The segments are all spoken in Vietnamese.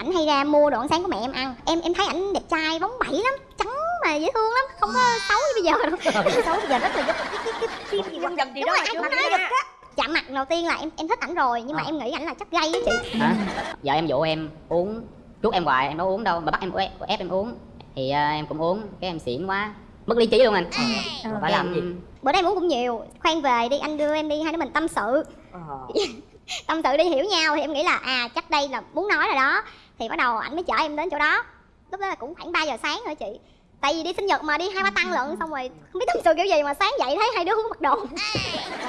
ảnh hay ra mua đồ ăn sáng của mẹ em ăn. Em em thấy ảnh đẹp trai bóng bẩy lắm trắng mà dễ thương lắm không có xấu như bây giờ đâu. Xấu bây giờ rất là giống cái cái cái phim gì gì Đúng đó cũng nói được chạm mặt đầu tiên là em em thích ảnh rồi nhưng mà Ờ. em nghĩ ảnh là chắc gay á chị. Hả? Vợ em dụ em uống chút em hoài em đâu uống đâu mà bắt em ép, ép em uống. Thì à, em cũng uống cái em xỉn quá mất lý trí luôn anh. Ờ, phải làm gì? Bữa nay em uống cũng nhiều khoan về đi anh đưa em đi hai đứa mình tâm sự. Tâm sự đi hiểu nhau thì em nghĩ là à chắc đây là muốn nói rồi đó thì bắt đầu ảnh mới chở em đến chỗ đó. Lúc đó là cũng khoảng 3 giờ sáng rồi chị. Tại vì đi sinh nhật mà đi hai ba tăng lận xong rồi không biết tâm sự kiểu gì mà sáng dậy thấy hai đứa không mặc đồ.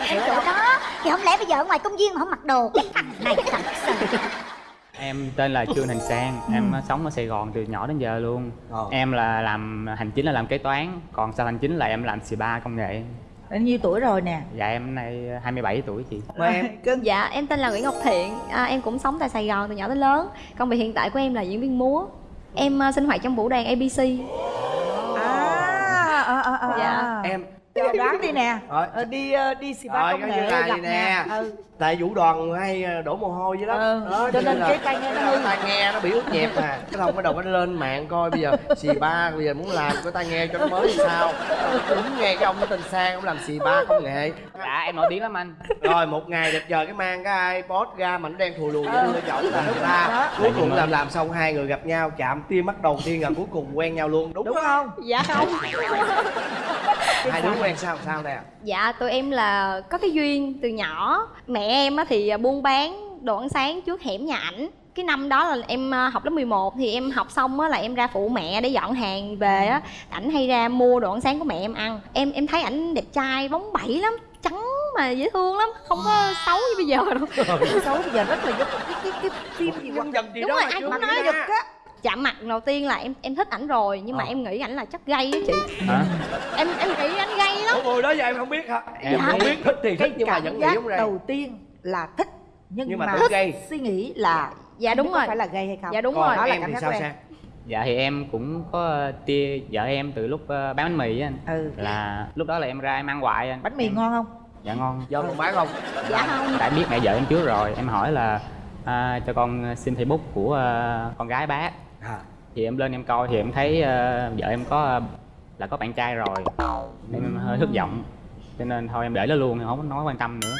Em chỗ đó thì không lẽ bây giờ ở ngoài công viên mà không mặc đồ? Cái thằng này thật sự. Em tên là Trương Thành Sang, em sống ở Sài Gòn từ nhỏ đến giờ luôn. Em là làm hành chính là làm kế toán, còn sau hành chính là em làm spa công nghệ. Bao nhiêu tuổi rồi nè? Dạ em nay 27 tuổi chị. mời em. Cưng. Dạ, em tên là Nguyễn Ngọc Thiện, à, em cũng sống tại Sài Gòn từ nhỏ đến lớn. Công việc hiện tại của em là diễn viên múa. Em à, sinh hoạt trong vũ đoàn ABC à à à à. Dạ. em. Giờ đoán đi nè. Ờ, đi ờ, đi spa Rồi, công nghệ gặp vậy nè. ừ. Tại vũ đoàn hay ờ, đổ mồ hôi vậy đó, Ừ, đó cho nên là cái tai nghe nó hư. tai nghe nó bị ướt nhẹp mà cái thông bắt đầu nó lên mạng coi bây giờ xì ba bây giờ muốn làm cái tai nghe cho nó mới thì sao? Đúng nghe cái ông nó tên sang ông làm xì ba công nghệ. Dạ em nổi tiếng lắm anh. rồi một ngày đẹp trời cái mang cái ipod ra mà nó đen thùi lùi Ừ. đưa chồng là nước ta. Cuối cùng làm làm xong hai người gặp nhau chạm tim mắt đầu tiên là cuối cùng quen nhau luôn. Đúng, đúng không? Dạ không. Hai đứa quen sao sao nè Dạ, tụi em là có cái duyên từ nhỏ. Mẹ em á thì buôn bán đồ ăn sáng trước hẻm nhà ảnh. Cái năm đó là em à, học lớp 11 thì em học xong á là em ra phụ mẹ để dọn hàng về á. Ảnh hay ra mua đồ ăn sáng của mẹ em ăn. Em em thấy ảnh đẹp trai bóng bẩy lắm trắng mà dễ thương lắm không có xấu như bây giờ đâu. Xấu bây giờ rất là giống cái cái cái phim gì gì Đúng đó rồi, ai cũng nói nói được á chạm mặt đầu tiên là em em thích ảnh rồi nhưng mà Ờ. em nghĩ ảnh là chắc gay á chị. Hả? em em nghĩ anh gay lắm. Ủa, người đó giờ em không biết hả? Em không biết thích thì cái thích nhưng mà cảm vẫn nghĩ giác không ra. đầu tiên là thích nhưng, Nhưng mà mà, thích gay. suy nghĩ là dạ đúng rồi. phải là gay hay không. Dạ đúng còn rồi. đó là em cảm thì giác sao của em. Dạ thì em cũng có tia vợ em từ lúc ờ, bán bánh mì á anh. ừ. Là lúc đó là em ra em ăn hoài anh. bánh mì Em- ngon không? Dạ ngon. do con bán không? Dạ không. Tại biết mẹ vợ em trước rồi, em hỏi là à, cho con xin Facebook của ờ, con gái bác à thì em lên em coi thì em thấy ờ, vợ em có ờ, là có bạn trai rồi. Em hơi thất vọng. Cho nên thôi em để nó luôn em không nói quan tâm nữa.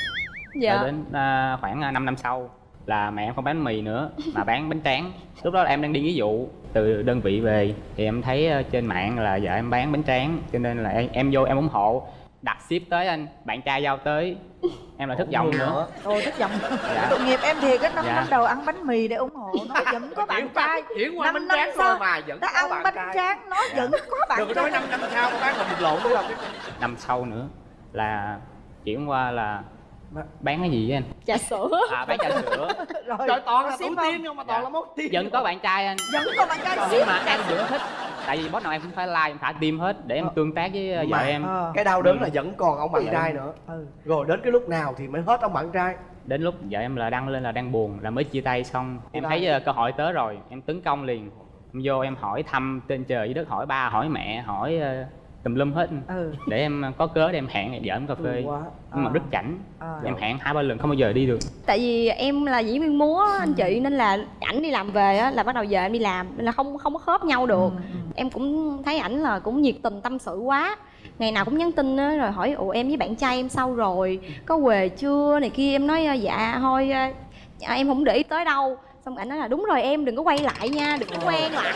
Dạ. Rồi đến ờ, khoảng 5 năm sau là mẹ em không bán mì nữa mà bán bánh tráng. Lúc đó là em đang đi ví dụ từ đơn vị về thì em thấy ờ, trên mạng là vợ em bán bánh tráng. Cho nên là em, em vô em ủng hộ đặt ship tới anh bạn trai giao tới. Em là thất vọng nữa. Ôi thất vọng Dạ. tội nghiệp em thiệt á năm Dạ. năm đầu ăn bánh mì để ủng hộ nó vẫn có bạn trai. chuyển qua Năm tráng sau, mà vẫn có ăn bạn bánh trai. tráng nó vẫn có bạn đừng nói trai. năm năm sau bán còn một lộn nữa đâu năm sau nữa là chuyển qua là bán cái gì vậy anh? Trà sữa. À bán trà sữa. Rồi trời toàn là không? tiên không mà toàn là mốt tiên vẫn có bạn trai anh. Vẫn có bạn trai nhưng mà em vẫn thích. Tại vì boss nào em cũng phải like em thả tim hết để em tương tác với vợ Mà- em. Ờ. cái đau đớn là vẫn còn ông bạn trai nữa. Ừ. rồi đến cái lúc nào thì mới hết ông bạn trai? Đến lúc vợ em là đăng lên là đang buồn là mới chia tay xong. Em thấy ờ, cơ hội tới rồi em tấn công liền. Em vô em hỏi thăm trên trời dưới đất hỏi ba hỏi mẹ hỏi ờ, tùm lum hết. Ừ. Để em có cớ để em hẹn vợ em cà phê. Thương quá. Nhưng mà Ờ. rất chảnh Ờ. em hẹn hai ba lần không bao giờ đi được. Tại vì em là diễn viên múa anh chị nên là ảnh đi làm về á là bắt đầu giờ em đi làm nên là không không có khớp nhau được. Ừ, ừ. em cũng thấy ảnh là cũng nhiệt tình tâm sự quá. Ngày nào cũng nhắn tin á rồi hỏi ủa em với bạn trai em sao rồi? Có về chưa? Này kia em nói dạ thôi dạ, em không để ý tới đâu xong ảnh nói là đúng rồi em đừng có quay lại nha đừng có quen lại.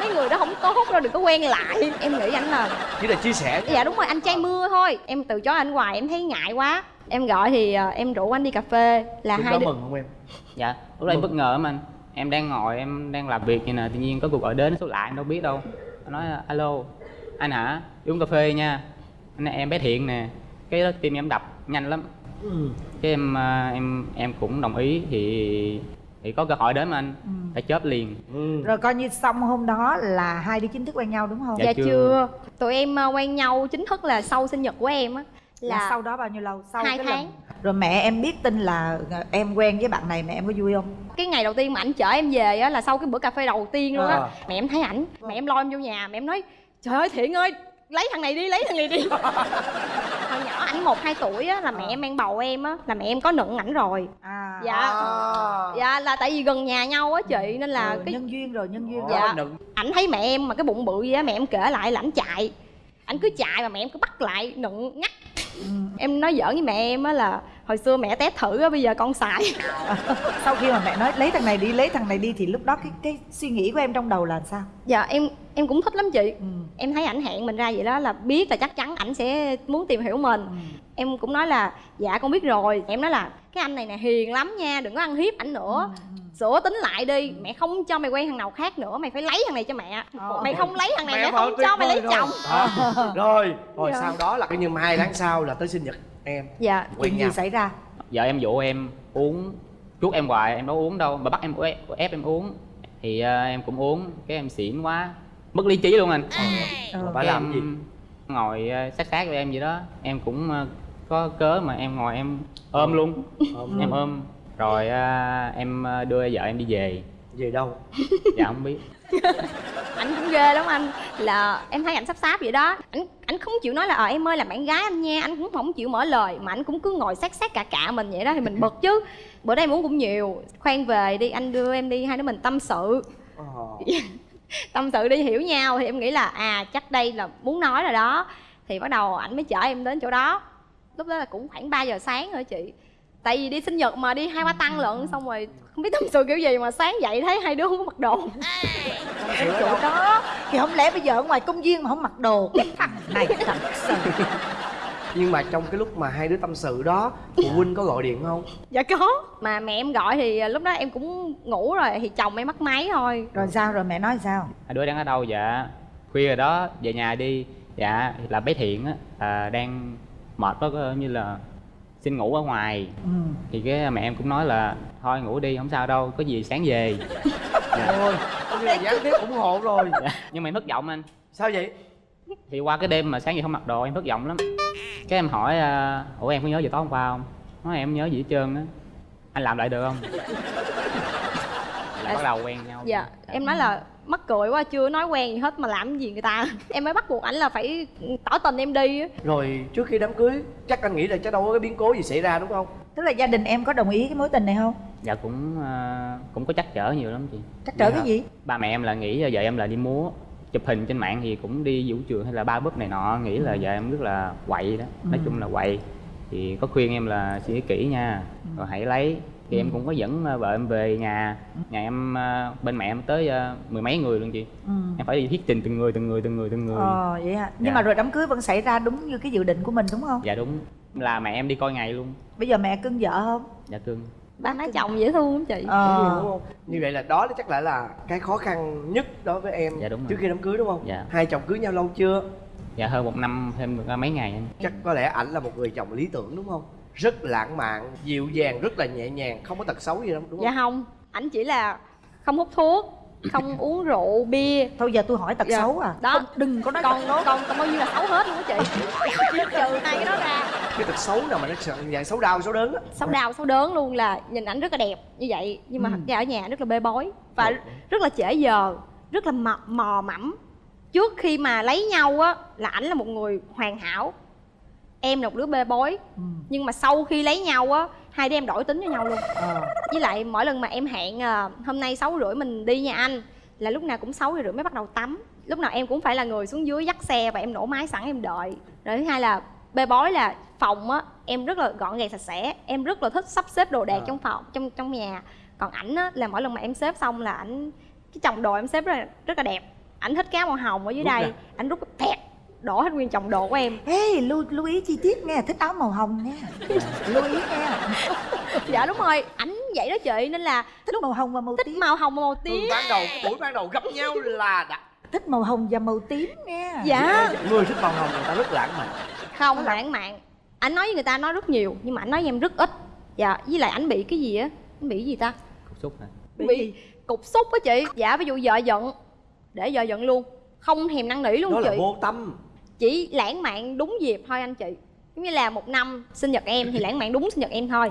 Mấy người đó không tốt đâu đừng có quen lại. Em nghĩ ảnh là chỉ là chia sẻ dạ đúng rồi anh trai mưa thôi. Em từ chối anh hoài em thấy ngại quá. Em gọi thì à, em rủ anh đi cà phê là lúc hai đứa mừng không em? Dạ lúc đó em bất ngờ lắm anh. Em đang ngồi em đang làm việc vậy nè tự nhiên có cuộc gọi đến số lạ em đâu biết đâu. Anh nói alo anh hả? Đi uống cà phê nha. Anh nói, em bé thiện nè. Cái đó tim em đập nhanh lắm. Ừ. cái em à, em em cũng đồng ý thì thì có cơ hội đến mà anh Ừ. phải chớp liền ừ. rồi coi như xong hôm đó là hai đứa chính thức quen nhau đúng không Dạ dạ chưa. chưa tụi em à, quen nhau chính thức là sau sinh nhật của em á là, là sau đó bao nhiêu lâu sau hai cái tháng. lần rồi mẹ em biết tin là ờ, em quen với bạn này mẹ em có vui không cái ngày đầu tiên mà ảnh chở em về á là sau cái bữa cà phê đầu tiên luôn á À. mẹ em thấy ảnh mẹ em lo em vô nhà mẹ em nói trời ơi thiện ơi lấy thằng này đi lấy thằng này đi hồi nhỏ ảnh một hai tuổi á là mẹ em mang bầu em á là mẹ em có nựng ảnh rồi à dạ à. dạ là tại vì gần nhà nhau á chị nên là ừ, cái nhân duyên rồi nhân duyên rồi Dạ. ảnh thấy mẹ em mà cái bụng bự gì á mẹ em kể lại là ảnh chạy ảnh cứ chạy mà mẹ em cứ bắt lại nựng ngắt. Em nói giỡn với mẹ em á là hồi xưa mẹ test thử á bây giờ con xài sau khi mà mẹ nói lấy thằng này đi lấy thằng này đi thì lúc đó cái cái suy nghĩ của em trong đầu là sao dạ em em cũng thích lắm chị ừ. em thấy ảnh hẹn mình ra vậy đó là biết là chắc chắn ảnh sẽ muốn tìm hiểu mình Ừ. em cũng nói là dạ con biết rồi em nói là cái anh này nè hiền lắm nha đừng có ăn hiếp ảnh nữa Ừ. sửa tính lại đi mẹ không cho mày quen thằng nào khác nữa mày phải lấy thằng này cho mẹ. Ờ. mày không lấy thằng này Mẹ mẹ không cho mày lấy rồi. chồng À, rồi rồi Dạ. sau đó là cái như hai tháng sau là tới sinh nhật em. Dạ quen chuyện gì xảy ra? Vợ em dụ em uống chuốt em hoài em đâu uống đâu mà bắt em ép, ép em uống. Thì ờ, em cũng uống cái em xỉn quá mất lý trí luôn anh. Ừ. bà làm gì? ngồi ờ, sát sát với em vậy đó. Em cũng có cớ mà em ngồi em ôm luôn. Ôm em ôm rồi ờ, em ờ, đưa vợ em đi về. Về đâu? Dạ không biết. Ảnh cũng ghê lắm anh. Là em thấy ảnh sắp sáp vậy đó. Ảnh ảnh không chịu nói là ờ em ơi là bạn gái anh nha. Anh cũng không chịu mở lời mà anh cũng cứ ngồi sát sát cả cả mình vậy đó thì mình bực chứ. Bữa nay em uống cũng nhiều. Khoan về đi anh đưa em đi hai đứa mình tâm sự. Ờ. tâm sự đi hiểu nhau. Thì em nghĩ là à chắc đây là muốn nói rồi đó. Thì bắt đầu ảnh mới chở em đến chỗ đó. Lúc đó là cũng khoảng 3 giờ sáng rồi chị tại vì đi sinh nhật mà đi hai ba tăng lận xong rồi không biết tâm sự kiểu gì mà sáng dậy thấy hai đứa không có mặc đồ. Cái chỗ đó. Thì không lẽ bây giờ ở ngoài công viên mà không mặc đồ? Cái thằng này thật sự. Nhưng mà trong cái lúc mà hai đứa tâm sự đó phụ huynh có gọi điện không? Dạ có. Mà mẹ em gọi thì lúc đó em cũng ngủ rồi thì chồng em bắt máy thôi. Rồi sao rồi mẹ nói sao? Hai đứa đang ở đâu? Dạ khuya rồi đó về nhà đi. Dạ là bé thiện á à, đang mệt quá có như là xin ngủ ở ngoài. Ừ. thì cái mẹ em cũng nói là thôi ngủ đi không sao đâu có gì sáng về. Dạ. ôi coi như là gián tiếp ủng hộ rồi. Dạ. nhưng mà em thất vọng anh. Sao vậy? Thì qua cái đêm mà sáng giờ không mặc đồ em thất vọng lắm. Cái em hỏi à, ủa em có nhớ gì tối hôm qua không? Nói em nhớ gì hết trơn á. Anh làm lại được không? Là bắt đầu quen nhau. Dạ em nói là mắc cười quá chưa nói quen gì hết mà làm gì người ta. Em mới bắt buộc ảnh là phải tỏ tình em đi á. Rồi trước khi đám cưới chắc anh nghĩ là chắc đâu có cái biến cố gì xảy ra đúng không? Tức là gia đình em có đồng ý cái mối tình này không? Dạ cũng à, cũng có chắc trở nhiều lắm chị. Chắc trở Dạ. cái gì? Ba mẹ em là nghĩ là vợ em là đi múa chụp hình trên mạng thì cũng đi vũ trường hay là ba búp này nọ nghĩ là vợ em rất là quậy đó. Nói Ừ. chung là quậy. Thì có khuyên em là suy nghĩ kỹ nha rồi hãy lấy thì em cũng có dẫn ờ, vợ em về nhà nhà em ờ, bên mẹ em tới ờ, mười mấy người luôn chị. Ừ. em phải đi thuyết trình từng người từng người từng người từng người. Ờ vậy hả? Nhưng Dạ. mà rồi đám cưới vẫn xảy ra đúng như cái dự định của mình đúng không? Dạ đúng. Là mẹ em đi coi ngày luôn. Bây giờ mẹ cưng vợ không? Dạ cưng. Ba má chồng dễ thương lắm chị. Đúng ờ không? Như vậy là đó chắc lại là cái khó khăn nhất đối với em Dạ, đúng rồi. trước khi đám cưới đúng không? Dạ. hai chồng cưới nhau lâu chưa? Dạ hơn một năm thêm được mấy ngày anh chắc có lẽ ảnh là một người chồng lý tưởng đúng không rất lãng mạn dịu dàng rất là nhẹ nhàng không có tật xấu gì đâu đúng không? Dạ không. Ảnh chỉ là không hút thuốc không uống rượu bia. Thôi giờ tôi hỏi tật Dạ. xấu à. Đó. không, đừng có nói còn tật còn còn bao nhiêu là xấu hết luôn á chị? Trừ hai cái đó ra. Cái tật xấu nào mà nó sợ dạng xấu đau xấu đớn á. Xấu đau xấu đớn luôn là nhìn ảnh rất là đẹp như vậy nhưng mà Ừ. ra ở nhà rất là bê bối và rất là trễ giờ rất là mò, mò mẫm. Trước khi mà lấy nhau á là ảnh là một người hoàn hảo em là một đứa bê bối. Ừ. nhưng mà sau khi lấy nhau á hai đứa em đổi tính với nhau luôn. Ờ. với lại mỗi lần mà em hẹn à, hôm nay sáu rưỡi mình đi nha anh là lúc nào cũng sáu rưỡi mới bắt đầu tắm. Lúc nào em cũng phải là người xuống dưới dắt xe và em nổ máy sẵn em đợi. Rồi thứ hai là bê bối là phòng á em rất là gọn gàng sạch sẽ em rất là thích sắp xếp đồ đạc À. trong phòng trong trong nhà. Còn ảnh á là mỗi lần mà em xếp xong là ảnh cái chồng đồ em xếp rất là rất là đẹp. Ảnh thích áo màu hồng ở dưới Rút đây ảnh rút tẹt đổ hết nguyên chồng đồ của em. Ê, lưu, lưu ý chi tiết nghe, thích áo màu hồng nha. Lưu ý nghe. Dạ đúng rồi ảnh vậy đó chị nên là Thích màu hồng và màu thích tím. màu hồng và màu từ tím ban đầu buổi ban đầu gặp nhau là đã. Thích màu hồng và màu tím nha. Dạ. Người thích màu hồng người ta rất lãng mạn. Không lãng mạn. Ảnh nói với người ta nói rất nhiều nhưng mà ảnh nói với em rất ít. Dạ với lại ảnh bị cái gì á? Ảnh bị cái gì ta? Cục xúc hả? Bị bị. gì? cục xúc á chị. Dạ ví dụ vợ giận để vợ giận luôn. Không thèm năn nỉ luôn đó là chị. vô tâm chỉ lãng mạn đúng dịp thôi anh chị. Giống như là một năm sinh nhật em thì lãng mạn đúng sinh nhật em thôi.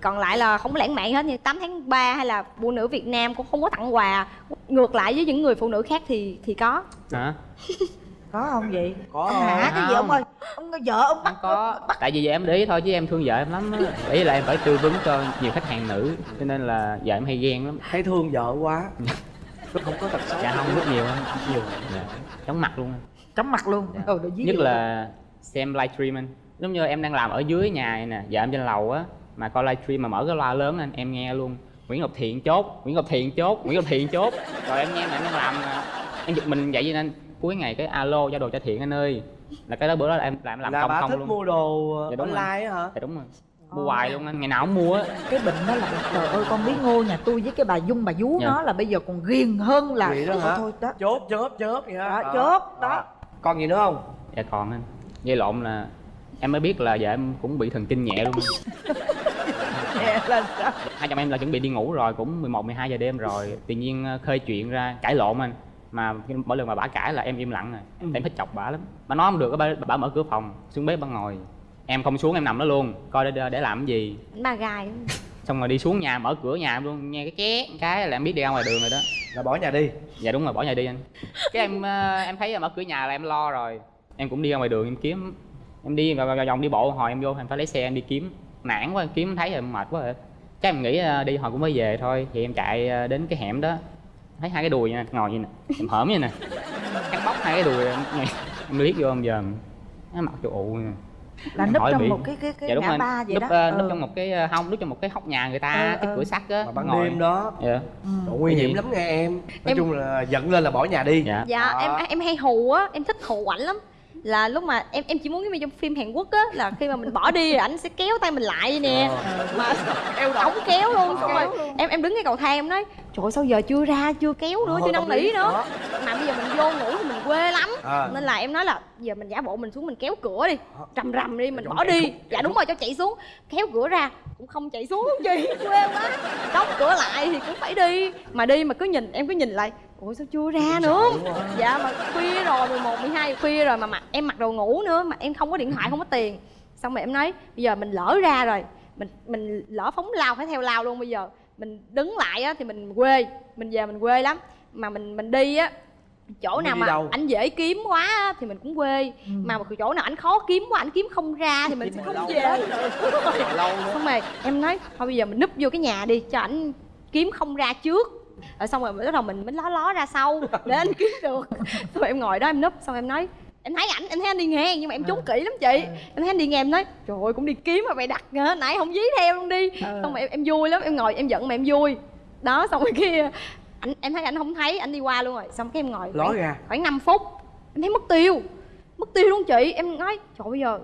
Còn lại là không có lãng mạn hết như 8 tháng 3 hay là phụ nữ Việt Nam cũng không có tặng quà. Ngược lại với những người phụ nữ khác thì thì có. Hả? Có không vậy? Có hả? không? cái gì ông ơi? Ông vợ ông bắt không có. tại vì giờ em để ý thôi chứ em thương vợ em lắm á. Ý là em phải tư vấn cho nhiều khách hàng nữ cho nên là vợ em hay ghen lắm. Thấy thương vợ quá. Không có tật xấu. Dạ không rất nhiều anh nhiều. Dạ. chóng mặt luôn. anh. Chóng mặt luôn. Dạ. Rồi, rồi giết nhất luôn. là xem livestream anh. Giống như em đang làm ở dưới nhà này nè vợ em trên lầu á mà coi livestream mà mở cái loa lớn anh em nghe luôn. Nguyễn Ngọc Thiện chốt Nguyễn Ngọc Thiện chốt Nguyễn Ngọc Thiện chốt. Rồi em nghe mà em đang làm à, em giật mình vậy nên cuối ngày cái alo giao đồ cho Thiện anh ơi. Là cái đó bữa đó là em làm làm là công bà không thích luôn. mua đồ Dạ, đúng online á hả? Dạ đúng rồi. Mua hoài luôn anh ngày nào cũng mua á. Cái bệnh đó là trời ơi con biết ngô nhà tôi với cái bà dung bà vú Dạ. nó là bây giờ còn ghiền hơn là Vậy đó thôi hả? thôi đó. Chốt chớp chớp vậy hả? Đó, chốt, đó. Còn gì nữa không? Dạ còn anh. Dây lộn là em mới biết là vợ em cũng bị thần kinh nhẹ luôn Nè, là sao? Hai chồng em là chuẩn bị đi ngủ rồi cũng 11 12 giờ đêm rồi. Tự nhiên ờ, khơi chuyện ra cãi lộn anh. Mà mỗi lần mà bả cãi là em im lặng rồi. Ừ. em thích chọc bả lắm. Mà nói không được bả, bả mở cửa phòng xuống bếp bả ngồi. Em không xuống em nằm đó luôn coi để để làm cái gì. Ba gai xong rồi đi xuống nhà mở cửa nhà em luôn nghe cái ké cái là em biết đi ra ngoài đường rồi đó. Là bỏ nhà đi? Dạ đúng rồi bỏ nhà đi anh. Cái em ờ, em thấy mở cửa nhà là em lo rồi. Em cũng đi ra ngoài đường em kiếm. Em đi vào, vào vòng đi bộ hồi em vô em phải lấy xe em đi kiếm. Nản quá em kiếm thấy rồi mệt quá rồi. Chắc em nghĩ ờ, đi hồi cũng mới về thôi thì em chạy ờ, đến cái hẻm đó. Thấy hai cái đùi nha ngồi như nè em hởm như nè. Cắt bóc hai cái đùi em, em liếc vô em giờ nó mặt cho ụ nè là núp trong bị- một cái cái cái dạ đúng ngã ba vậy núp, đó ờ, núp Ừ. trong một cái ờ, hông núp trong một cái hốc nhà người ta Ờ, cái ờ. cửa sắt á mà ban ngồi. đêm đó dạ Ừ. Nguy hiểm lắm nghe em nói Em- chung là giận lên là bỏ nhà đi dạ dạ Đó. em em hay hù á em thích hù ảnh lắm là lúc mà em em chỉ muốn giống như trong phim Hàn Quốc á là khi mà mình bỏ đi ảnh sẽ kéo tay mình lại nè. Ờ. mà kéo ổng kéo luôn xong rồi em em đứng cái cầu thang em nói trời ơi, sao giờ chưa ra chưa kéo nữa Ờ, chưa năn nỉ nữa. Mà bây giờ mình vô ngủ thì mình quê lắm. À. nên là em nói là giờ mình giả bộ mình xuống mình kéo cửa đi Ờ. rầm rầm đi mình bỏ đi. xuống, dạ đúng rồi cho chạy xuống. Kéo cửa ra cũng không chạy xuống gì quê quá đóng cửa lại thì cũng phải đi. Mà đi mà cứ nhìn em cứ nhìn lại ủa sao chưa ra nữa? dạ mà khuya rồi 11, 12 giờ khuya rồi mà mặc em mặc đồ ngủ nữa mà em không có điện thoại không có tiền. Xong rồi em nói bây giờ mình lỡ ra rồi mình mình lỡ phóng lao phải theo lao luôn bây giờ. Mình đứng lại á thì mình quê mình về mình quê lắm. Mà mình mình đi á chỗ Không biết nào mà đâu. anh dễ kiếm quá á, thì mình cũng quê. Ừ. mà chỗ nào anh khó kiếm quá anh kiếm không ra thì mình sẽ không về. xong rồi em nói thôi bây giờ mình núp vô cái nhà đi cho ảnh kiếm không ra trước rồi xong rồi bắt đầu mình mới ló ló ra sau để anh kiếm được. Xong rồi em ngồi đó em núp xong em nói em thấy ảnh em thấy anh đi ngang nhưng mà em trốn kỹ lắm chị. Em thấy anh đi ngang em nói trời ơi cũng đi kiếm mà mày đặt hả? Nãy không dí theo luôn đi. Xong rồi em, em vui lắm em ngồi em giận mà em vui. Đó xong rồi kia anh em thấy anh không thấy anh đi qua luôn rồi. Xong cái em ngồi ló khoảng, ra. khoảng 5 phút em thấy mất tiêu mất tiêu luôn chị. Em nói trời bây giờ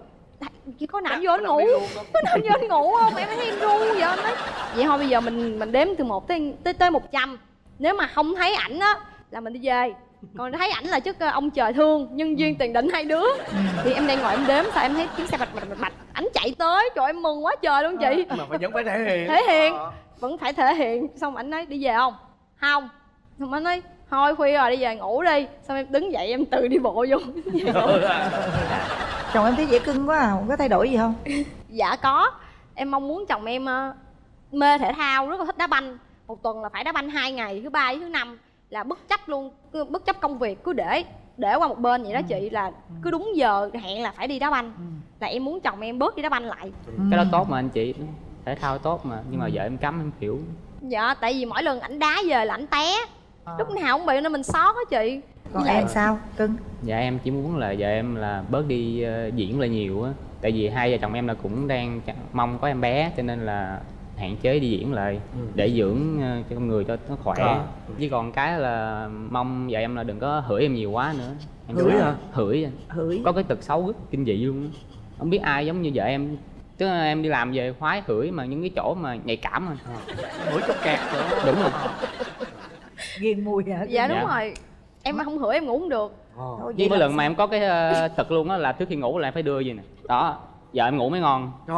chỉ có anh vô anh ngủ. có anh vô anh ngủ không? Em thấy em ru vậy anh nói. Vậy thôi bây giờ mình mình đếm từ một tới tới tới một trăm nếu mà không thấy ảnh á là mình đi về. Còn thấy ảnh là chức ờ, ông trời thương nhân duyên tiền định hai đứa. Thì em đang ngồi em đếm sao em thấy tiếng xe bạch bạch bạch bạch. Ảnh chạy tới trời em mừng quá trời luôn chị. Mà vẫn phải thể hiện. Thể hiện. Ờ. vẫn phải thể hiện. Xong ảnh nói đi về không? Không. Xong anh nói thôi khuya rồi đi về ngủ đi. Xong em đứng dậy em tự đi bộ vô. Chồng em thấy dễ cưng quá à không có thay đổi gì không? Dạ có. Em mong muốn chồng em ờ, mê thể thao rất là thích đá banh một tuần là phải đá banh hai ngày thứ ba với thứ năm là bất chấp luôn cứ bất chấp công việc cứ để để qua một bên vậy đó chị là cứ đúng giờ hẹn là phải đi đá banh. Là em muốn chồng em bớt đi đá banh lại. Cái đó tốt mà anh chị thể thao tốt mà nhưng mà vợ em cấm em hiểu. Dạ tại vì mỗi lần ảnh đá về là ảnh té. Lúc nào cũng bị nên mình xót á chị. Còn Dạ. em sao cưng? Dạ em chỉ muốn là vợ em là bớt đi ờ, diễn lại nhiều á. Tại vì hai vợ chồng em là cũng đang mong có em bé cho nên là hạn chế đi diễn lại Ừ. để dưỡng ờ, cho con người cho nó khỏe. Ờ. chứ còn cái là mong vợ em là đừng có hửi em nhiều quá nữa. Em Hửi hả? hửi. Anh. hửi. Có cái tật xấu rất kinh dị luôn không biết ai giống như vợ em. Tức là em đi làm về khoái hửi mà những cái chỗ mà nhạy cảm mà. Mũi trong kẹt nữa. Đúng rồi. Ghiền mùi hả? Dạ đúng Dạ. rồi. Em mà không hửi em ngủ không được. Ờ. Thôi, với là lần mà em có cái ờ, tật luôn á là trước khi ngủ là em phải đưa gì nè. Đó vợ em ngủ mới ngon. Trời.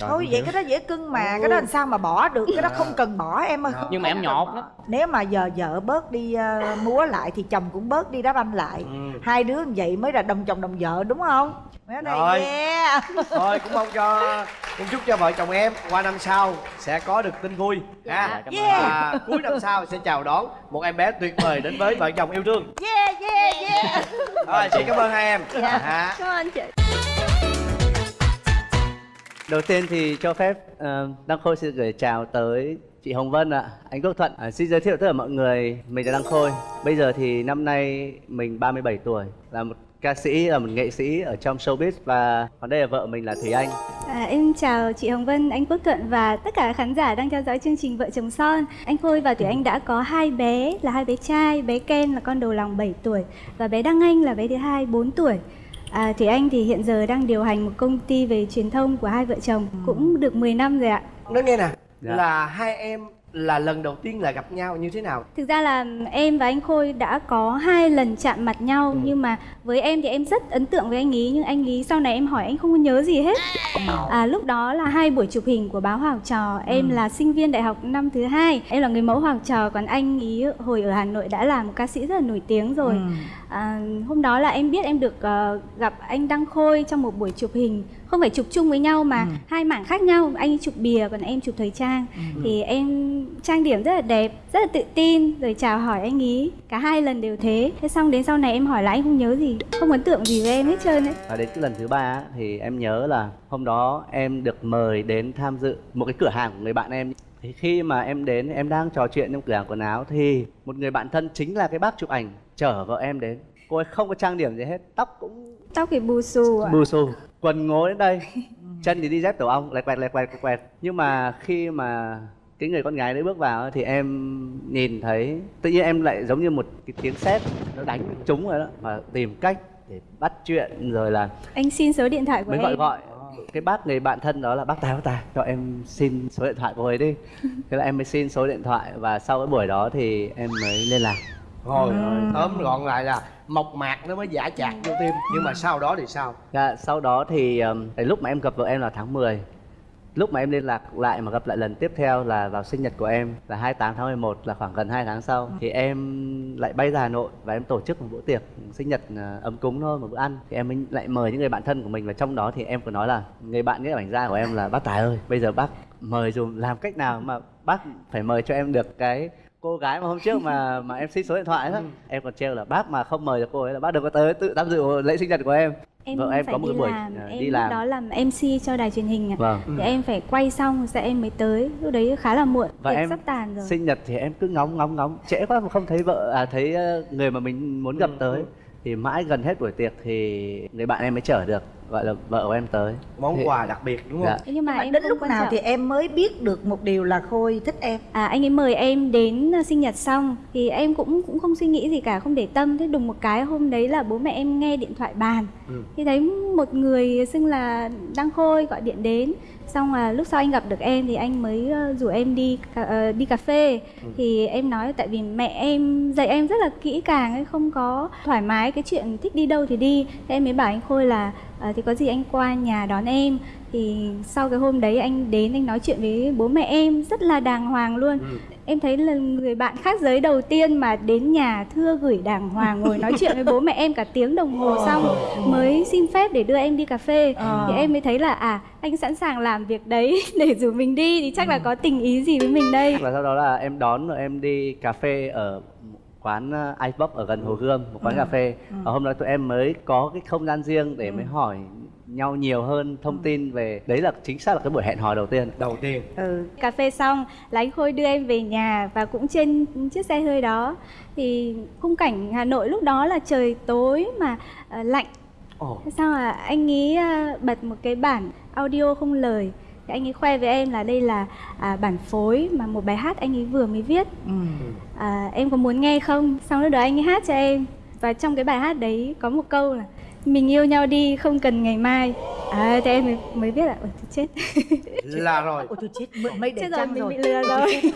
Rồi, thôi vậy hiểu. cái đó dễ cưng mà cái đó làm sao mà bỏ được cái đó không cần bỏ em ơi. Nhưng mà em nhột lắm. nếu mà giờ vợ bớt đi ờ, múa lại thì chồng cũng bớt đi đá banh lại. Ừ. hai đứa như vậy mới là đồng chồng đồng vợ đúng không? Mấy này Rồi. yeah. thôi cũng mong cho cũng chúc cho vợ chồng em qua năm sau sẽ có được tin vui ha? Cảm ơn. và cuối năm sau sẽ chào đón một em bé tuyệt vời đến với vợ chồng yêu thương. Yeah yeah yeah. Rồi xin cảm ơn hai em. Hả? cảm ơn chị Đầu tiên thì cho phép uh, Đăng Khôi xin gửi chào tới chị Hồng Vân ạ, anh Quốc Thuận. À, xin giới thiệu tất cả mọi người, mình là Đăng Khôi. Bây giờ thì năm nay mình 37 tuổi, là một ca sĩ, là một nghệ sĩ ở trong showbiz và còn đây là vợ mình là Thùy Anh. À, em chào chị Hồng Vân, anh Quốc Thuận và tất cả khán giả đang theo dõi chương trình Vợ chồng son. Anh Khôi và Thủy Anh đã có hai bé là hai bé trai, bé Ken là con đầu lòng 7 tuổi và bé Đăng Anh là bé thứ hai 4 tuổi. À, Thủy Anh thì hiện giờ đang điều hành một công ty về truyền thông của hai vợ chồng cũng được 10 năm rồi ạ. nói nghe nè Dạ. là hai em là lần đầu tiên là gặp nhau như thế nào? Thực ra là em và anh Khôi đã có hai lần chạm mặt nhau nhưng mà với em thì em rất ấn tượng với anh ý nhưng anh ý sau này em hỏi anh không có nhớ gì hết. À, lúc đó là hai buổi chụp hình của báo Hoàng Trò, em là sinh viên đại học năm thứ hai, em là người mẫu Hoàng Trò còn anh ý hồi ở Hà Nội đã là một ca sĩ rất là nổi tiếng rồi. À, hôm đó là em biết em được ờ, gặp anh Đăng Khôi trong một buổi chụp hình không phải chụp chung với nhau mà hai mảng khác nhau. Anh chụp bìa còn em chụp thời trang. Thì em trang điểm rất là đẹp rất là tự tin rồi chào hỏi anh ý. Cả hai lần đều thế. Thế xong đến sau này em hỏi lại anh không nhớ gì không ấn tượng gì với em hết trơn ấy. Và đến cái lần thứ ba á, thì em nhớ là hôm đó em được mời đến tham dự một cái cửa hàng của người bạn em. Thì khi mà em đến em đang trò chuyện trong cửa hàng quần áo thì một người bạn thân chính là cái bác chụp ảnh chở vợ em đến. Cô ấy không có trang điểm gì hết, tóc cũng tóc thì bù xù ạ. Bù xù, quần ngố đến đây, chân thì đi dép tổ ong, lẹt quẹt lẹt quẹt lẹt quẹt. Nhưng mà khi mà cái người con gái đấy bước vào thì em nhìn thấy tự nhiên em lại giống như một cái tiếng sét nó đánh trúng rồi đó và tìm cách để bắt chuyện rồi là anh xin số điện thoại của mới em. gọi gọi. Cái bác người bạn thân đó là bác tài bác tài cho em xin số điện thoại của ấy đi. Thế là em mới xin số điện thoại và sau cái buổi đó thì em mới liên lạc rồi rồi tóm gọn lại là mộc mạc nó mới giả chạc vô tim. Nhưng mà sau đó thì sao? Dạ, sau đó thì um, lúc mà em gặp vợ em là tháng 10 Lúc mà em liên lạc lại mà gặp lại lần tiếp theo là vào sinh nhật của em là 28 tháng 11 là khoảng gần 2 tháng sau. Thì em lại bay ra Hà Nội và em tổ chức một bữa tiệc sinh nhật à, ấm cúng thôi, một bữa ăn. Thì em mới lại mời những người bạn thân của mình và trong đó. Thì em có nói là Người bạn nghĩa ảnh gia của em là bác Tài ơi, bây giờ bác mời dùm làm cách nào mà bác phải mời cho em được cái cô gái mà hôm trước mà mà em xin số điện thoại đó em còn trêu là bác mà không mời được cô ấy là bác đừng có tới tự tham dự lễ sinh nhật của em. Em vợ em phải có một đi cái buổi làm à, em đi làm. đó làm mc cho đài truyền hình ạ vâng. Thì em phải quay xong sẽ em mới tới. Lúc đấy khá là muộn và tiệc em sắp tàn rồi. sinh nhật thì em cứ ngóng ngóng ngóng. Trễ quá mà không thấy vợ à thấy ờ, người mà mình muốn gặp Ừ, tới. ừ. thì mãi gần hết buổi tiệc thì người bạn em mới chở được gọi là vợ của em tới. Món Thì- quà đặc biệt đúng không? Dạ. Nhưng mà, mà em đến lúc nào trọng. thì em mới biết được một điều là khôi thích em. À, anh ấy mời em đến ờ, sinh nhật xong thì em cũng cũng không suy nghĩ gì cả không để tâm. Thế đùng một cái hôm đấy là bố mẹ em nghe điện thoại bàn. Ừ. thì thấy một người xưng là Đăng Khôi gọi điện đến. Xong là lúc sau anh gặp được em thì anh mới ờ, rủ em đi cà, ờ, đi cà phê. Thì em nói tại vì mẹ em dạy em rất là kỹ càng ấy không có thoải mái cái chuyện thích đi đâu thì đi. Thế em mới bảo anh Khôi là ờ, thì có gì anh qua nhà đón em. Thì sau cái hôm đấy anh đến anh nói chuyện với bố mẹ em rất là đàng hoàng luôn. Ừ. em thấy là người bạn khác giới đầu tiên mà đến nhà thưa gửi đàng hoàng ngồi nói chuyện với bố mẹ em cả tiếng đồng hồ xong mới xin phép để đưa em đi cà phê. Ờ. thì em mới thấy là à anh sẵn sàng làm việc đấy để rủ mình đi thì chắc là có tình ý gì với mình đây. Và sau đó là em đón rồi em đi cà phê ở quán uh, Ice Box ở gần Hồ Gươm một quán cà phê. Và hôm đó tụi em mới có cái không gian riêng để mới hỏi nhau nhiều hơn thông tin về đấy là chính xác là cái buổi hẹn hò đầu tiên. Đầu tiên. Ừ. cà phê xong là anh Khôi đưa em về nhà và cũng trên chiếc xe hơi đó. Thì khung cảnh Hà Nội lúc đó là trời tối mà ờ, lạnh. Ồ. Thế sao là anh ấy à, bật một cái bản audio không lời thì anh ấy khoe với em là đây là à, bản phối mà một bài hát anh ấy vừa mới viết. À, em có muốn nghe không? Xong lúc đó anh ấy hát cho em. Và trong cái bài hát đấy có một câu là mình yêu nhau đi không cần ngày mai. À thế em mới, mới biết là ôi tôi chết. Là rồi. Ôi tôi chết. Mượn mây để chết rồi trăng mình rồi? bị lừa rồi.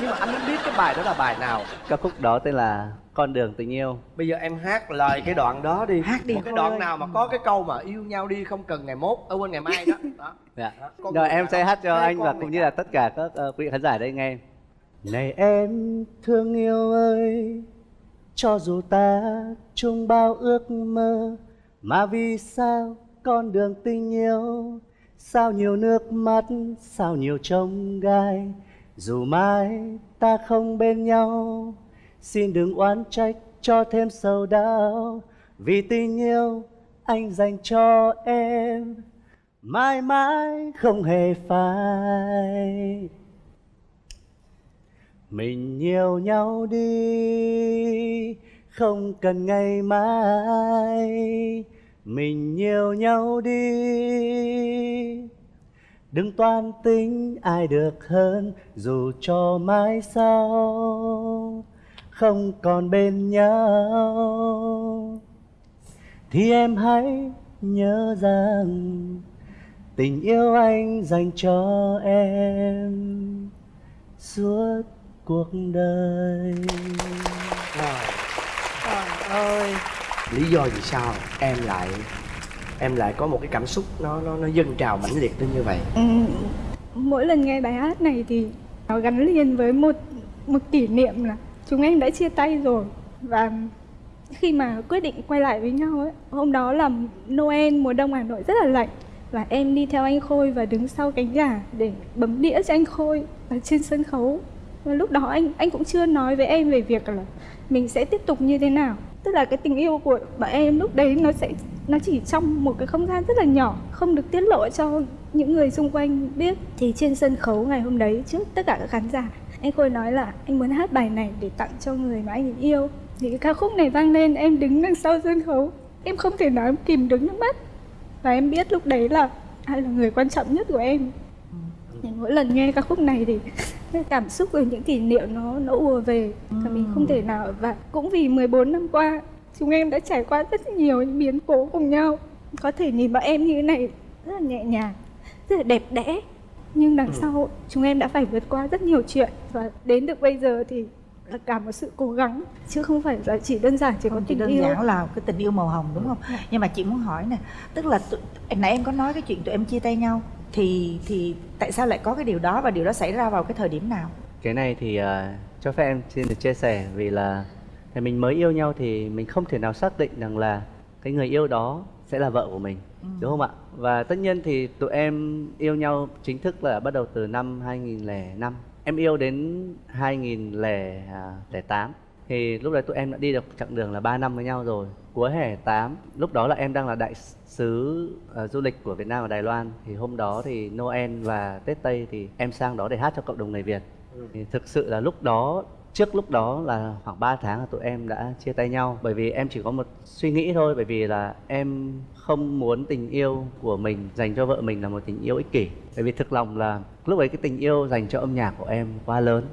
Nhưng mà anh biết cái bài đó là bài nào. Ca khúc đó tên là con đường tình yêu. Bây giờ em hát lời cái đoạn đó đi. Hát đi. Một cái đoạn ơi. nào mà có cái câu mà yêu nhau đi không cần ngày mốt ở quên ngày mai đó, đó. dạ. Đó, con rồi em sẽ hát cho anh và cũng như là tất cả các ờ, quý vị khán giả đây nghe. Này em thương yêu ơi cho dù ta chung bao ước mơ mà vì sao con đường tình yêu sao nhiều nước mắt sao nhiều trông gai dù mai ta không bên nhau xin đừng oán trách cho thêm sầu đau, vì tình yêu anh dành cho em, mãi mãi không hề phai. Mình yêu nhau đi, không cần ngày mai. Mình yêu nhau đi, đừng toan tính ai được hơn, dù cho mai sau không còn bên nhau. Thì em hãy nhớ rằng tình yêu anh dành cho em suốt cuộc đời. Trời ơi lý do vì sao em lại em lại có một cái cảm xúc nó nó nó dâng trào mãnh liệt đến như vậy? Ừ, mỗi lần nghe bài hát này thì nó gắn liền với một một kỷ niệm là chúng em đã chia tay rồi. Và khi mà quyết định quay lại với nhau ấy, hôm đó là Noel, mùa đông Hà Nội rất là lạnh. Và em đi theo anh Khôi và đứng sau cánh gà để bấm đĩa cho anh Khôi ở trên sân khấu. Và lúc đó anh anh cũng chưa nói với em về việc là mình sẽ tiếp tục như thế nào. Tức là cái tình yêu của bọn em lúc đấy nó sẽ, nó chỉ trong một cái không gian rất là nhỏ, không được tiết lộ cho những người xung quanh biết. Thì trên sân khấu ngày hôm đấy, trước tất cả các khán giả anh khôi nói là anh muốn hát bài này để tặng cho người mà anh yêu. Thì cái ca khúc này vang lên, em đứng đằng sau sân khấu. Em không thể nói kìm đứng nước mắt. Và em biết lúc đấy là ai là người quan trọng nhất của em. Thì mỗi lần nghe ca khúc này thì cái cảm xúc rồi những kỷ niệm nó nó ùa về. Và mình không thể nào, và cũng vì 14 năm qua, chúng em đã trải qua rất nhiều những biến cố cùng nhau. Có thể nhìn vào em như thế này rất là nhẹ nhàng, rất là đẹp đẽ nhưng đằng sau chúng em đã phải vượt qua rất nhiều chuyện. Và đến được bây giờ thì là cả một sự cố gắng. Chứ không phải là chỉ đơn giản chỉ có không chỉ tình đơn yêu. giản là cái tình yêu màu hồng đúng không? Nhưng mà chị muốn hỏi nè tức là tụi, nãy em có nói cái chuyện tụi em chia tay nhau thì thì tại sao lại có cái điều đó và điều đó xảy ra vào cái thời điểm nào? Cái này thì ờ, cho phép em xin được chia sẻ vì là thì mình mới yêu nhau thì mình không thể nào xác định rằng là cái người yêu đó sẽ là vợ của mình đúng không ạ? Và tất nhiên thì tụi em yêu nhau chính thức là bắt đầu từ năm 2005 em yêu đến 2008 thì lúc đấy tụi em đã đi được chặng đường là 3 năm với nhau rồi. Cuối hè 8 lúc đó là em đang là đại sứ uh, du lịch của Việt Nam và Đài Loan. Thì hôm đó thì Noel và Tết Tây thì em sang đó để hát cho cộng đồng người Việt. Thì thực sự là lúc đó trước lúc đó là khoảng 3 tháng là tụi em đã chia tay nhau, bởi vì em chỉ có một suy nghĩ thôi, bởi vì là em không muốn tình yêu của mình dành cho vợ mình là một tình yêu ích kỷ. Bởi vì thực lòng là lúc ấy cái tình yêu dành cho âm nhạc của em quá lớn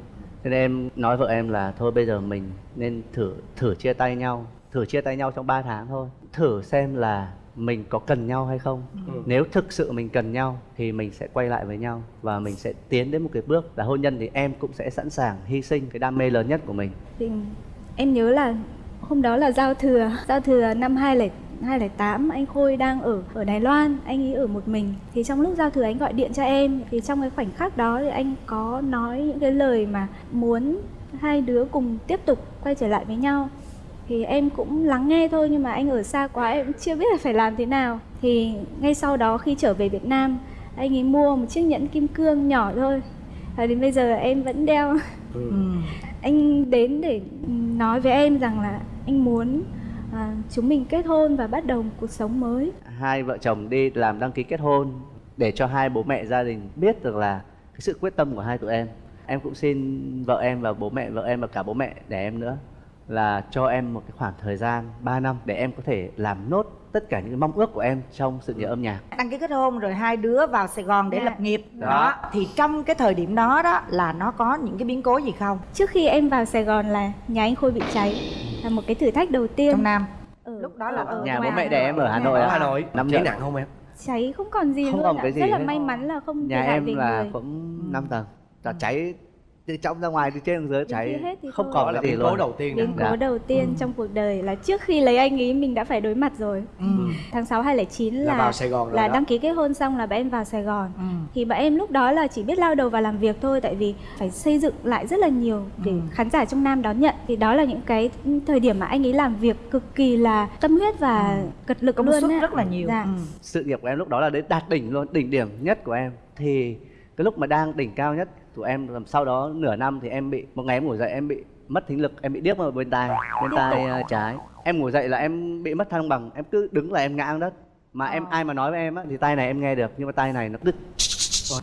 cho nên em nói vợ em là thôi bây giờ mình nên thử thử chia tay nhau, thử chia tay nhau trong 3 tháng thôi. Thử xem là mình có cần nhau hay không? Nếu thực sự mình cần nhau thì mình sẽ quay lại với nhau và mình sẽ tiến đến một cái bước là hôn nhân thì em cũng sẽ sẵn sàng hy sinh cái đam mê lớn nhất của mình. Thì em nhớ là hôm đó là giao thừa giao thừa năm 2008 anh Khôi đang ở ở Đài Loan anh ấy ở một mình. Thì trong lúc giao thừa anh gọi điện cho em thì trong cái khoảnh khắc đó thì anh có nói những cái lời mà muốn hai đứa cùng tiếp tục quay trở lại với nhau thì em cũng lắng nghe thôi nhưng mà anh ở xa quá em cũng chưa biết là phải làm thế nào. Thì ngay sau đó khi trở về Việt Nam anh ấy mua một chiếc nhẫn kim cương nhỏ thôi. Và đến bây giờ em vẫn đeo. Ừ. anh đến để nói với em rằng là anh muốn à, chúng mình kết hôn và bắt đầu một cuộc sống mới. Hai vợ chồng đi làm đăng ký kết hôn để cho hai bố mẹ gia đình biết được là cái sự quyết tâm của hai tụi em. Em cũng xin vợ em và bố mẹ vợ em và cả bố mẹ đẻ em nữa là cho em một cái khoảng thời gian 3 năm để em có thể làm nốt tất cả những mong ước của em trong sự nghiệp âm nhạc. Đăng ký kết hôn rồi hai đứa vào Sài Gòn để Dạ. lập nghiệp. Đó. đó. thì trong cái thời điểm đó đó là nó có những cái biến cố gì không? Trước khi em vào Sài Gòn là nhà anh Khôi bị cháy là một cái thử thách đầu tiên. Trong Nam? Ở lúc đó là ở nhà bố mẹ đẻ em ở Hà Nội ở ạ. hà nội. Năm cháy nặng không em? Cháy không còn gì Không luôn còn ạ. cái gì rất là may mắn là không nhà em là người. cũng 5 tầng. Là cháy từ trong ra ngoài từ trên xuống dưới cháy không còn là cái gì biến cố đầu tiên đó. biến Dạ. cố đầu tiên trong cuộc đời là trước khi lấy anh ấy mình đã phải đối mặt rồi Ừ. tháng 6 2009 là là vào sài gòn rồi là đó. đăng ký kết hôn xong là bọn em vào Sài Gòn Ừ. thì bọn em lúc đó là chỉ biết lao đầu vào làm việc thôi tại vì phải xây dựng lại rất là nhiều để Ừ. khán giả trong Nam đón nhận thì đó là những cái thời điểm mà anh ấy làm việc cực kỳ là tâm huyết và cật lực công luôn suất á. rất là nhiều Dạ. ừ. sự nghiệp của em lúc đó là đến đạt đỉnh luôn đỉnh điểm nhất của em thì cái lúc mà đang đỉnh cao nhất của em làm sau đó nửa năm thì em bị một ngày em ngủ dậy em bị mất thính lực em bị điếc ở bên tai bên tai ờ, trái. Em ngủ dậy là em bị mất thăng bằng em cứ đứng là em ngã xuống đất. Mà em ai mà nói với em á thì tai này em nghe được nhưng mà tai này nó cứ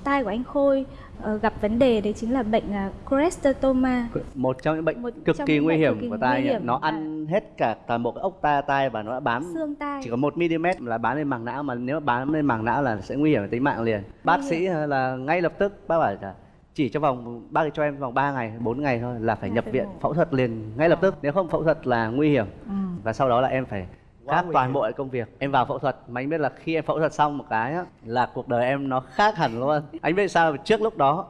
tai của anh Khôi ờ, gặp vấn đề đấy chính là bệnh uh, cholesteatoma một trong những bệnh Một cực kỳ nguy hiểm kỳ của tai hiểm nó ăn hết cả toàn bộ cái ốc tai tai và nó đã bám xương tai. chỉ có một mm là bám lên màng não mà nếu bám lên màng não là sẽ nguy hiểm đến tính mạng liền. Bác sĩ là ngay lập tức bác bảo là chỉ trong vòng bác cho em vòng 3 ngày 4 ngày thôi là phải Là nhập viện phẫu thuật liền ngay lập tức. Nếu không phẫu thuật là nguy hiểm. Ừ. và sau đó là em phải khác toàn bộ công việc. Em vào phẫu thuật mà anh biết là khi em phẫu thuật xong một cái á, là cuộc đời em nó khác hẳn luôn. Anh biết sao? Trước lúc đó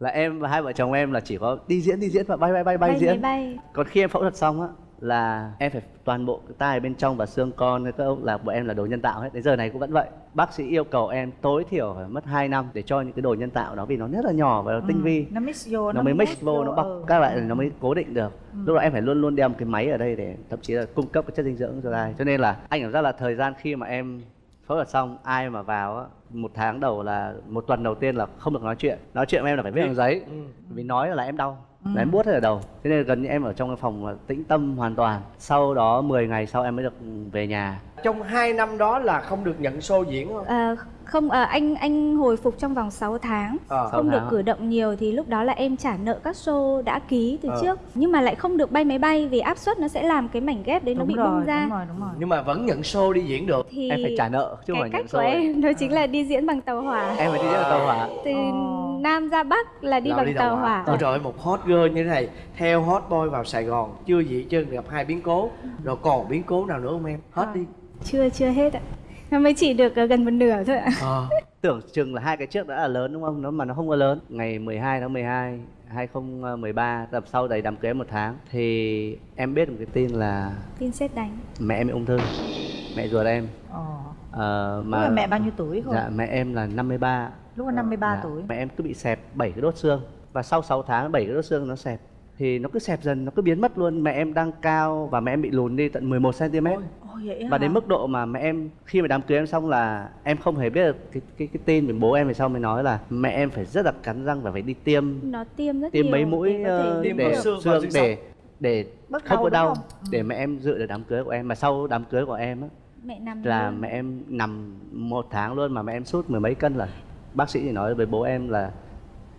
là em và hai vợ chồng em là chỉ có đi diễn đi diễn và bay bay bay bay bay diễn. bay. Còn khi em phẫu thuật xong á là em phải toàn bộ cái tai bên trong và xương con các ông là bọn em là đồ nhân tạo hết. Đến giờ này cũng vẫn vậy. Bác sĩ yêu cầu em tối thiểu phải mất 2 năm để cho những cái đồ nhân tạo đó vì nó rất là nhỏ và nó tinh vi. nó mix vô nó mới mix vô nó bọc ừ. các lại nó mới cố định được. Lúc đó em phải luôn luôn đeo một cái máy ở đây để thậm chí là cung cấp cái chất dinh dưỡng cho tai cho nên là anh cảm giác là thời gian khi mà em phẫu thuật xong ai mà vào á một tháng đầu là một tuần đầu tiên là không được nói chuyện. Nói chuyện với em là phải viết bằng giấy. Ừ. vì nói là em đau là em buốt hết ở đầu. Thế nên gần như em ở trong cái phòng là tĩnh tâm hoàn toàn. Sau đó 10 ngày sau em mới được về nhà. Trong hai năm đó là không được nhận show diễn không? Ờ, không ờ, anh anh hồi phục trong vòng 6 tháng. Ờ. Sáu không được tháng. ạ. cử động nhiều thì lúc đó là em trả nợ các show đã ký từ Ờ. trước. Nhưng mà lại không được bay máy bay vì áp suất nó sẽ làm cái mảnh ghép đấy nó đúng bị rồi, bung ra. đúng rồi đúng rồi. Nhưng mà vẫn nhận show đi diễn được. Thì em phải trả nợ chứ không cái cách của show em đó chính là đi diễn bằng tàu hỏa. Em phải đi diễn tàu hỏa. Từ Ồ. Nam ra Bắc là đi Là bằng tàu hỏa. Ôi trời ơi, một hot girl như thế này theo hot boy vào Sài Gòn chưa gì chưa gặp hai biến cố. Rồi còn biến cố nào nữa không em? Hết đi. Chưa chưa hết ạ nó mới chỉ được ờ, gần một nửa thôi ạ. Ờ tưởng chừng là hai cái trước đã là lớn đúng không? Nó mà nó không có lớn. Ngày 12 tháng 12 2013 tập sau đầy đám cưới một tháng thì em biết một cái tin là tin xét đánh. mẹ em bị ung thư. Mẹ ruột em. Ờ. ờ, mà là mẹ bao nhiêu tuổi không? dạ mẹ em là 53 lúc là 53 Dạ, tuổi. Mẹ em cứ bị xẹp 7 cái đốt xương và sau 6 tháng 7 cái đốt xương nó xẹp thì nó cứ xẹp dần nó cứ biến mất luôn mẹ em đang cao và mẹ em bị lùn đi tận 11 cm và hả? đến mức độ mà mẹ em khi mà đám cưới em xong là em không hề biết được cái cái cái tin về bố em về sau mới nói là mẹ em phải rất là cắn răng và phải đi tiêm nó tiêm rất tiêm nhiều mấy mũi để ờ, để xương, xương để để Bớt không đau, có đau không? Ừ. để mẹ em dự được đám cưới của em mà sau đám cưới của em á mẹ nằm là luôn. mẹ em nằm một tháng luôn mà mẹ em sút mười mấy cân là bác sĩ thì nói với bố em là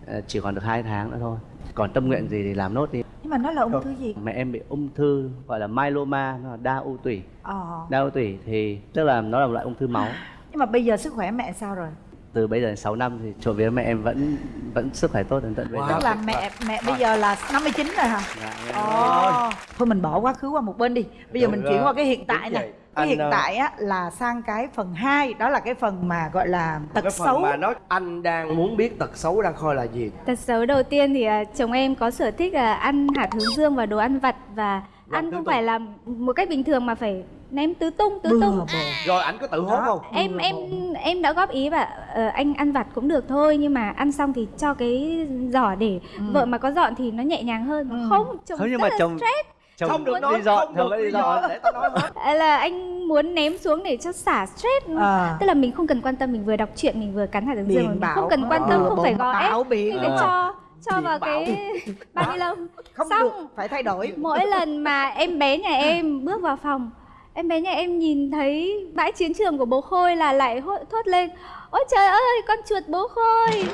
ờ, chỉ còn được hai tháng nữa thôi còn tâm nguyện gì thì làm nốt đi. Nhưng mà nó là ung thư gì? Mẹ em bị ung thư gọi là myeloma nó là đa u tủy. Ờ. đa u tủy thì tức là nó là một loại ung thư máu. Nhưng mà bây giờ sức khỏe mẹ sao rồi? Từ bây giờ đến 6 năm thì trộm vía mẹ em vẫn vẫn sức khỏe tốt đến tận bây Wow. giờ. Tức là mẹ mẹ bây giờ là 59 rồi hả? Dạ, Ồ. thôi mình bỏ quá khứ qua một bên đi. Bây giờ Được mình rồi. chuyển qua cái hiện tại Đúng cái Anh, hiện ờ, tại á là sang cái phần 2 đó là cái phần mà gọi là tật cái phần xấu mà nói anh đang muốn biết tật xấu đang coi là gì Tật xấu đầu tiên thì à, chồng em có sở thích là ăn hạt hướng dương và đồ ăn vặt và Làm ăn không tung. phải là một cách bình thường mà phải ném tứ tung tứ bừa tung. bộn rồi ảnh có tự hốt không Em em em đã góp ý và ờ, anh ăn vặt cũng được thôi nhưng mà ăn xong thì cho cái giỏ để vợ mà có dọn thì nó nhẹ nhàng hơn. Ừ. Không, chồng không nhưng rất mà là chồng stress. Chồng không được đi nói dọn không chồng được đi dọn để tao nói hết À, là anh muốn ném xuống để cho xả stress. à. Tức là mình không cần quan tâm mình vừa đọc truyện mình vừa cắn hạt hướng dương mình bảo không cần quan tâm bừa không phải gò ép mình phải cho cho vào bảo. cái bao ni lông không Xong. được phải thay đổi mỗi lần mà em bé nhà em bước vào phòng em bé nhà em nhìn thấy bãi chiến trường của bố khôi là lại thốt lên ôi trời ơi con chuột bố khôi.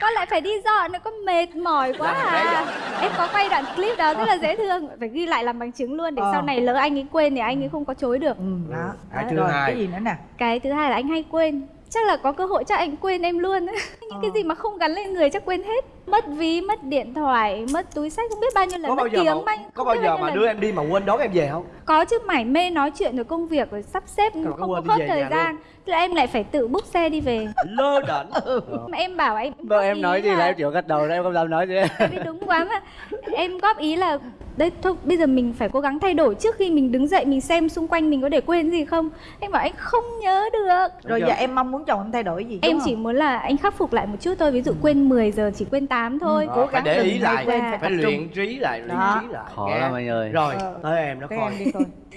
Con lại phải đi dọn nữa con mệt mỏi quá à. em có quay đoạn clip đó rất là dễ thương phải ghi lại làm bằng chứng luôn để Ờ. sau này lỡ anh ấy quên thì anh ấy không có chối được. Ừ, đó. Cái Đó, thứ rồi, hai. cái gì nữa nè cái thứ hai là anh hay quên. Chắc là có cơ hội chắc anh quên em luôn. Những cái gì mà không gắn lên người chắc quên hết. Mất ví mất điện thoại mất túi sách không biết bao nhiêu lần có bao mất giờ tiếng mà, bao- có bao giờ mà lần. đưa em đi mà quên đón em về không? Có chứ mải mê nói chuyện rồi công việc rồi sắp xếp có không có đi hết thời gian. thế là em lại phải tự book xe đi về. Lơ đễnh mà em bảo em vợ góp em nói gì là em chỉ có gật đầu em không dám nói gì. Vì đúng quá mà. Em góp ý là đây thôi bây giờ mình phải cố gắng thay đổi. Trước khi mình đứng dậy mình xem xung quanh mình có để quên gì không? Anh bảo anh không nhớ được. Rồi giờ em mong muốn chồng em thay đổi gì em chỉ không? muốn là anh khắc phục lại một chút thôi. Ví dụ quên 10 giờ chỉ quên 8 thôi. Đó, phải để ý đừng lại. quên, phải luyện trí lại luyện Đó. trí lại. Khó lắm anh ơi. Rồi Ờ. tới em nó coi.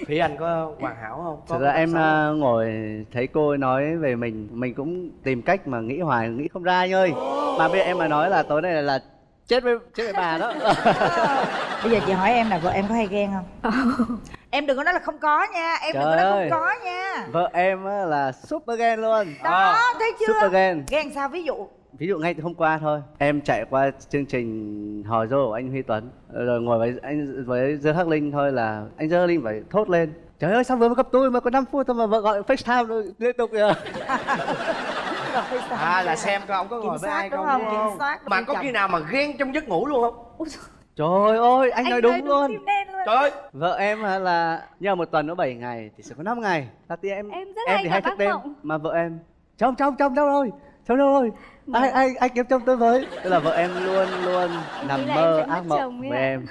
Thủy Anh có hoàn hảo không? Có Thực ra em à, ngồi thấy cô nói về mình Mình cũng tìm cách mà nghĩ hoài, nghĩ không ra anh ơi. Mà bây giờ em mà nói là tối nay là, là chết với chết với bà đó. Bây giờ chị hỏi em là vợ em có hay ghen không? Em đừng có nói là không có nha em đừng có Trời nói ơi. không có nha. Vợ em á là super ghen luôn. Đó thấy chưa? Super ghen. Ghen sao? Ví dụ. Ví dụ ngay từ hôm qua thôi. Em chạy qua chương trình hò dô của anh Huy Tuấn. Rồi ngồi với anh với Dương Khắc Linh thôi là Anh Dương Khắc Linh phải thốt lên. Trời ơi sao vừa mới gặp tôi mà có 5 phút thôi mà vợ gọi FaceTime rồi liên tục kìa à là xem coi ông có ngồi với ai đúng không, không? đúng soát mà có khi nào mà ghen trong giấc ngủ luôn không Trời ơi anh, nói đúng luôn tim đen luôn trời ơi Vợ em là mà một tuần nó 7 ngày thì sẽ có 5 ngày. Là thì em Em rất hay thì hay thức đêm mộng. mà vợ em trong trong trong đâu rồi? Trong đâu rồi? Ai ai ai kiếm chồng tôi với. Tức là vợ em luôn luôn nằm mơ em ác mộng với em.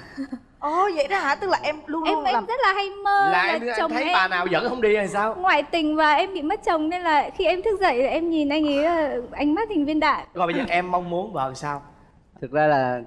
Ồ vậy đó hả? Tức là em luôn em luôn em làm rất là hay mơ là là, em, chồng thấy em bà nào dẫn không đi hay sao? Ngoại tình và em bị mất chồng nên là khi em thức dậy là em nhìn anh ấy là ánh mắt hình viên đạn. Rồi bây giờ em mong muốn vợ sao? Thực ra là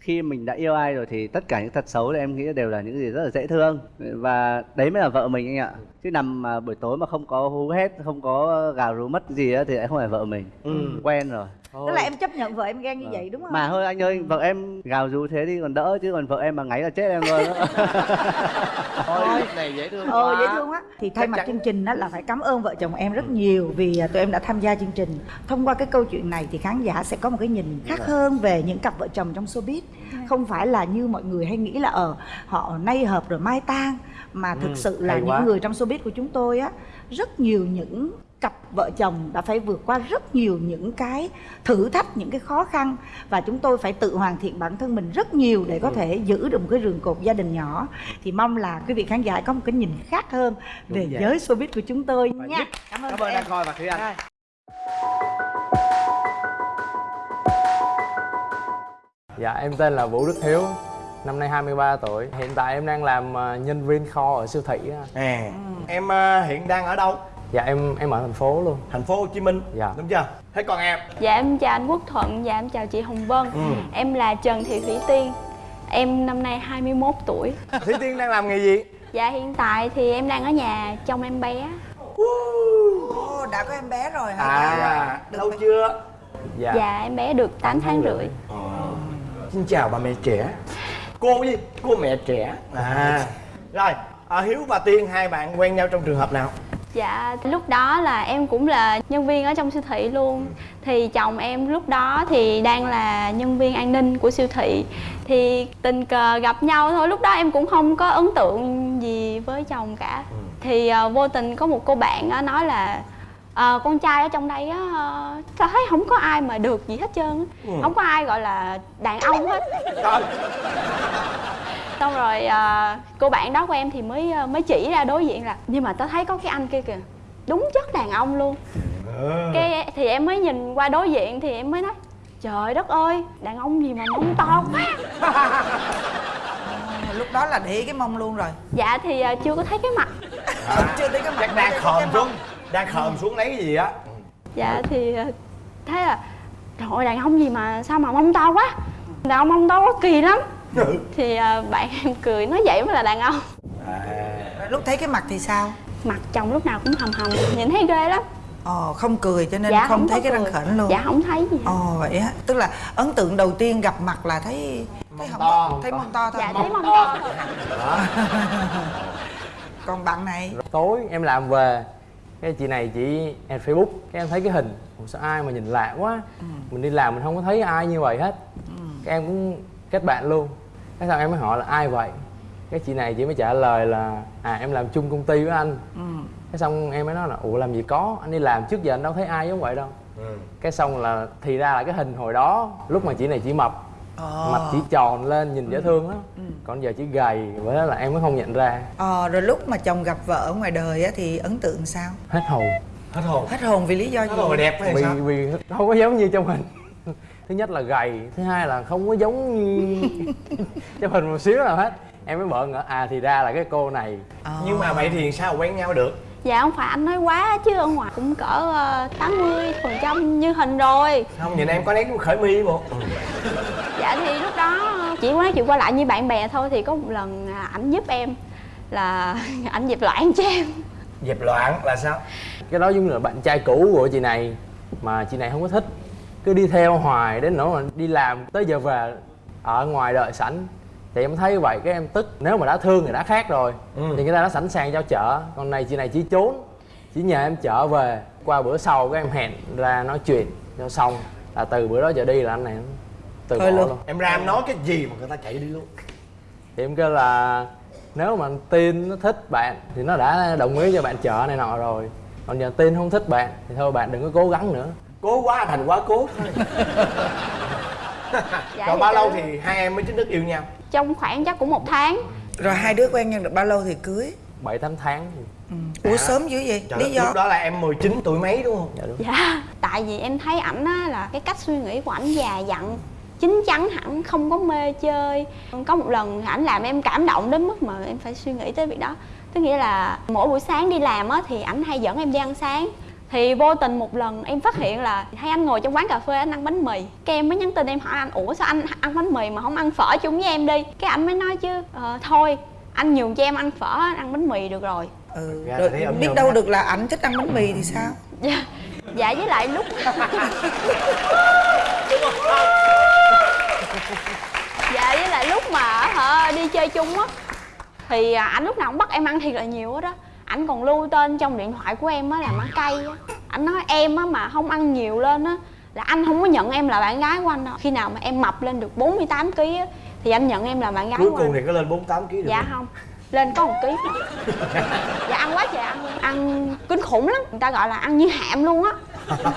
khi mình đã yêu ai rồi thì tất cả những tật xấu thì em nghĩ đều là những gì rất là dễ thương. Và đấy mới là vợ mình anh ạ chứ nằm mà buổi tối mà không có hú hét không có gào rú mất gì á thì lại không phải vợ mình. Ừ. quen rồi. Tức là em chấp nhận vợ em ghen như vậy đúng không? Mà thôi anh ơi vợ em gào rú thế thì còn đỡ chứ còn vợ em mà ngáy là chết em luôn đó thôi này dễ thương ờ quá. dễ thương quá thì thay Chắc mặt chắn. chương trình đó là phải cảm ơn vợ chồng em rất nhiều vì à, tụi em đã tham gia chương trình. Thông qua cái câu chuyện này thì khán giả sẽ có một cái nhìn khác hơn về những cặp vợ chồng trong showbiz. Không phải là như mọi người hay nghĩ là ở họ nay hợp rồi mai tan mà thực Ừ, sự là hay những quá. người trong showbiz của chúng tôi á rất nhiều những cặp vợ chồng đã phải vượt qua rất nhiều những cái thử thách những cái khó khăn và chúng tôi phải tự hoàn thiện bản thân mình rất nhiều để Ừ. có thể giữ được một cái rường cột gia đình nhỏ thì mong là quý vị khán giả có một cái nhìn khác hơn về Đúng vậy. giới showbiz của chúng tôi Và nha cảm ơn cảm ơn em coi và thủy anh Rồi. Dạ em tên là Vũ Đức Hiếu Năm nay 23 tuổi. Hiện tại em đang làm ờ, nhân viên kho ở siêu thị à em ờ, hiện đang ở đâu? Dạ em em ở thành phố luôn. Thành phố Hồ Chí Minh Dạ. đúng chưa? Thế còn em? Dạ em chào anh Quốc Thuận, dạ em chào chị Hồng Vân. Ừ. Em là Trần Thị Thủy Tiên. Em năm nay 21 tuổi. Thủy Tiên đang làm nghề gì? Dạ hiện tại thì em đang ở nhà trông em bé. Ồ, đã có em bé rồi hả? À lâu chưa? Dạ, Dạ em bé được 8 tháng rưỡi. xin chào bà mẹ trẻ cô gì cô mẹ trẻ. À. Rồi à, hiếu và tiên hai bạn quen nhau trong trường hợp nào? Dạ lúc đó là em cũng là nhân viên ở trong siêu thị luôn. Thì chồng em lúc đó thì đang là nhân viên an ninh của siêu thị. Thì tình cờ gặp nhau thôi Lúc đó em cũng không có ấn tượng gì với chồng cả. Thì ờ, vô tình có một cô bạn á nói là "Ờ, con trai ở trong đây á ờ, tao thấy không có ai mà được gì hết trơn á. Ừ. Không có ai gọi là đàn ông hết. Trời. Xong rồi à, cô bạn đó của em thì mới à, mới chỉ ra đối diện là nhưng mà tao thấy có cái anh kia kìa đúng chất đàn ông luôn. Cái thì em mới nhìn qua đối diện thì em mới nói trời đất ơi đàn ông gì mà mông to quá. À, lúc đó là để cái mông luôn rồi. Dạ thì à, chưa có thấy cái mặt. Chưa thấy cái mặt chắc đang khòm mông. Đang khòm xuống lấy cái gì á? Dạ thì à, thấy là trời ơi đàn ông gì mà sao mà mông to quá? Đàn ông mông to quá kỳ lắm. Thì à, bạn em cười nói vậy mới là đàn ông. Lúc thấy cái mặt thì sao? Mặt chồng lúc nào cũng hầm hầm nhìn thấy ghê lắm. Ồ, không cười cho nên Dạ, không, không thấy cái răng khểnh luôn. Dạ không thấy gì. Ồ vậy á, tức là ấn tượng đầu tiên gặp mặt là thấy thấy không to, thấy mông to. thôi. dạ thấy mông to. Còn bạn này? Tối em làm về Cái chị này chị em Facebook Cái em thấy cái hình. Ủa sao ai mà nhìn lạ quá? Mình đi làm mình không có thấy ai như vậy hết. Cái em cũng kết bạn luôn. Cái sau em mới hỏi là ai vậy? Cái chị này chị mới trả lời là À em làm chung công ty với anh. Ừ. Cái xong em mới nói là Ủa làm gì có? Anh đi làm trước giờ anh đâu thấy ai giống vậy đâu. Cái xong là thì ra là cái hình hồi đó lúc mà chị này chỉ mập Ờ. mặt chỉ tròn lên nhìn dễ thương lắm. Còn giờ chỉ gầy với đó là em mới không nhận ra. Ờ, rồi lúc mà chồng gặp vợ ở ngoài đời á, thì ấn tượng sao? hết hồn. Hết hồn. Hết hồn vì lý do gì? Hết hồn đẹp hay vì sao? vì không có giống như trong hình. Thứ nhất là gầy thứ hai là không có giống như trong hình một xíu nào hết. Em mới bỡ ngỡ à thì ra là cái cô này. Ờ. nhưng mà vậy thì sao quen nhau được dạ không phải anh nói quá chứ ở ngoài cũng cỡ ờ, tám mươi phần trăm như hình rồi. Không nhìn em có nét khởi mi một dạ thì lúc đó chỉ nói chuyện qua lại như bạn bè thôi thì có một lần à, ảnh giúp em là ảnh dẹp loạn cho em. Dẹp loạn là sao? Cái đó giống như là bạn trai cũ của chị này mà chị này không có thích. Cứ đi theo hoài đến nỗi mà đi làm tới giờ về ở ngoài đợi sẵn thì em thấy vậy cái em tức. Nếu mà đã thương thì đã khác rồi. Ừ. thì người ta đã sẵn sàng giao chợ còn này chị này chỉ trốn. Chỉ nhờ em chở về. Qua bữa sau các em hẹn ra nói chuyện cho xong. Là từ bữa đó trở đi là anh này từ bỏ luôn. luôn. Em ra em nói cái gì mà người ta chạy đi luôn? Thì em kêu là nếu mà tin nó thích bạn thì nó đã đồng ý cho bạn chợ này nọ rồi. Còn giờ tin không thích bạn thì thôi bạn đừng có cố gắng nữa. Cố quá thành quá cố. Thôi Dạ, rồi thì bao lâu thì hai em mới chính thức yêu nhau trong khoảng chắc cũng một tháng. Rồi hai đứa quen nhau được bao lâu thì cưới? bảy tám tháng. Ừ. Ủa sớm dữ vậy? Trời lý đất, do? lúc đó là em 19 tuổi mấy đúng không? Dạ đúng. Dạ. Tại vì em thấy ảnh á là cái cách suy nghĩ của ảnh già dặn chín chắn hẳn không có mê chơi. Có một lần ảnh làm em cảm động đến mức mà em phải suy nghĩ tới việc đó. Tức nghĩa là mỗi buổi sáng đi làm á thì ảnh hay dẫn em đi ăn sáng thì vô tình một lần em phát hiện là hay anh ngồi trong quán cà phê anh ăn bánh mì cái em mới nhắn tin em hỏi anh ủa sao anh ăn bánh mì mà không ăn phở chung với em đi cái anh mới nói chứ "Ờ, thôi anh nhường cho em ăn phở ăn bánh mì được rồi Ừ. Ấm biết đâu được là ảnh thích ăn bánh mì thì sao? dạ dạ với lại lúc dạ với lại lúc mà hả đi chơi chung á thì à, ảnh lúc nào cũng bắt em ăn thiệt là nhiều hết đó ảnh còn lưu tên trong điện thoại của em á là má cây á. Ảnh nói em á mà không ăn nhiều lên á là anh không có nhận em là bạn gái của anh đâu. Khi nào mà em mập lên được 48 kg á thì anh nhận em là bạn gái cuối cùng thì có lên 48 kg được dạ không? lên có một ký. Dạ ăn quá trời ăn ăn kinh khủng lắm. Người ta gọi là ăn như hạm luôn á.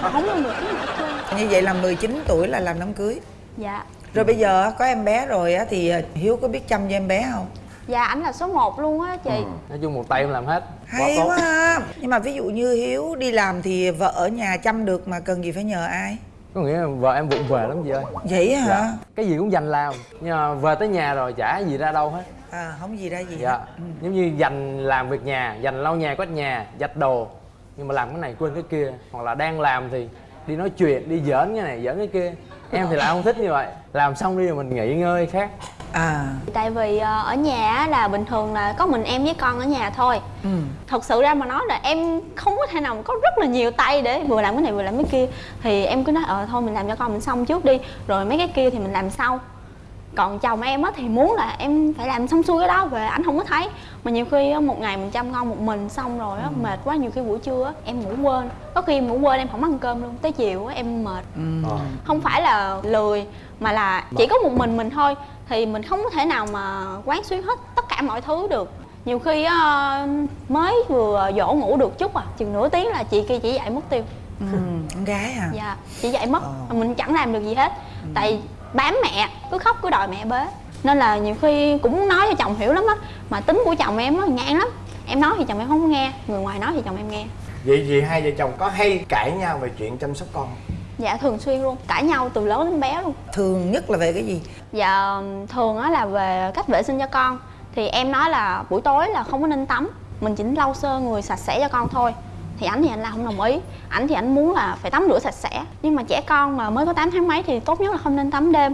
Không lên được cái nào hết trơn. Như vậy là 19 tuổi là làm đám cưới. Dạ. Rồi bây giờ á, có em bé rồi á thì Hiếu có biết chăm cho em bé không? Dạ ảnh là số 1 luôn á chị nói chung một tay em làm hết Hay tốt. quá ha. Nhưng mà ví dụ như Hiếu đi làm thì vợ ở nhà chăm được mà cần gì phải nhờ ai? có nghĩa là vợ em vụng về lắm chị ơi Vậy hả? dạ. cái gì cũng dành làm nhưng mà về tới nhà rồi chả gì ra đâu hết À không gì ra gì dạ hết. Ừ. giống như dành làm việc nhà dành lau nhà quét nhà giặt đồ nhưng mà làm cái này quên cái kia hoặc là đang làm thì đi nói chuyện đi giỡn cái này giỡn cái kia em thì lại không thích như vậy làm xong đi rồi mình nghỉ ngơi khác À. Tại vì ờ, ở nhà á là bình thường là có mình em với con ở nhà thôi. Ừ. thật sự ra mà nói là em không có thể nào mà có rất là nhiều tay để vừa làm cái này vừa làm cái kia. Thì em cứ nói ờ thôi mình làm cho con mình xong trước đi rồi mấy cái kia thì mình làm sau. Còn chồng em á thì muốn là em phải làm xong xuôi cái đó về ảnh không có thấy. Mà nhiều khi á, một ngày mình chăm con một mình xong rồi á mệt quá nhiều khi buổi trưa á em ngủ quên. Có khi em ngủ quên em không ăn cơm luôn tới chiều á em mệt. Ừ. Không phải là lười mà là chỉ có một mình mình thôi thì mình không có thể nào mà quán xuyến hết tất cả mọi thứ được nhiều khi á, mới vừa dỗ ngủ được chút à chừng nửa tiếng là chị kia chỉ dậy mất tiêu Ừ. Con gái hả? dạ chị dậy mất Ờ. mình chẳng làm được gì hết tại bám mẹ cứ khóc cứ đòi mẹ bế nên là nhiều khi cũng nói cho chồng hiểu lắm á mà tính của chồng em nó ngang lắm em nói thì chồng em không nghe người ngoài nói thì chồng em nghe vậy vì hai vợ chồng có hay cãi nhau về chuyện chăm sóc con? Dạ thường xuyên luôn. Cãi nhau từ lớn đến bé luôn. Thường nhất là về cái gì? Dạ thường á là về cách vệ sinh cho con. Thì em nói là buổi tối là không có nên tắm. Mình chỉ lau sơ người sạch sẽ cho con thôi. Thì ảnh thì anh là không đồng ý. Ảnh thì ảnh muốn là phải tắm rửa sạch sẽ. Nhưng mà trẻ con mà mới có 8 tháng mấy thì tốt nhất là không nên tắm đêm.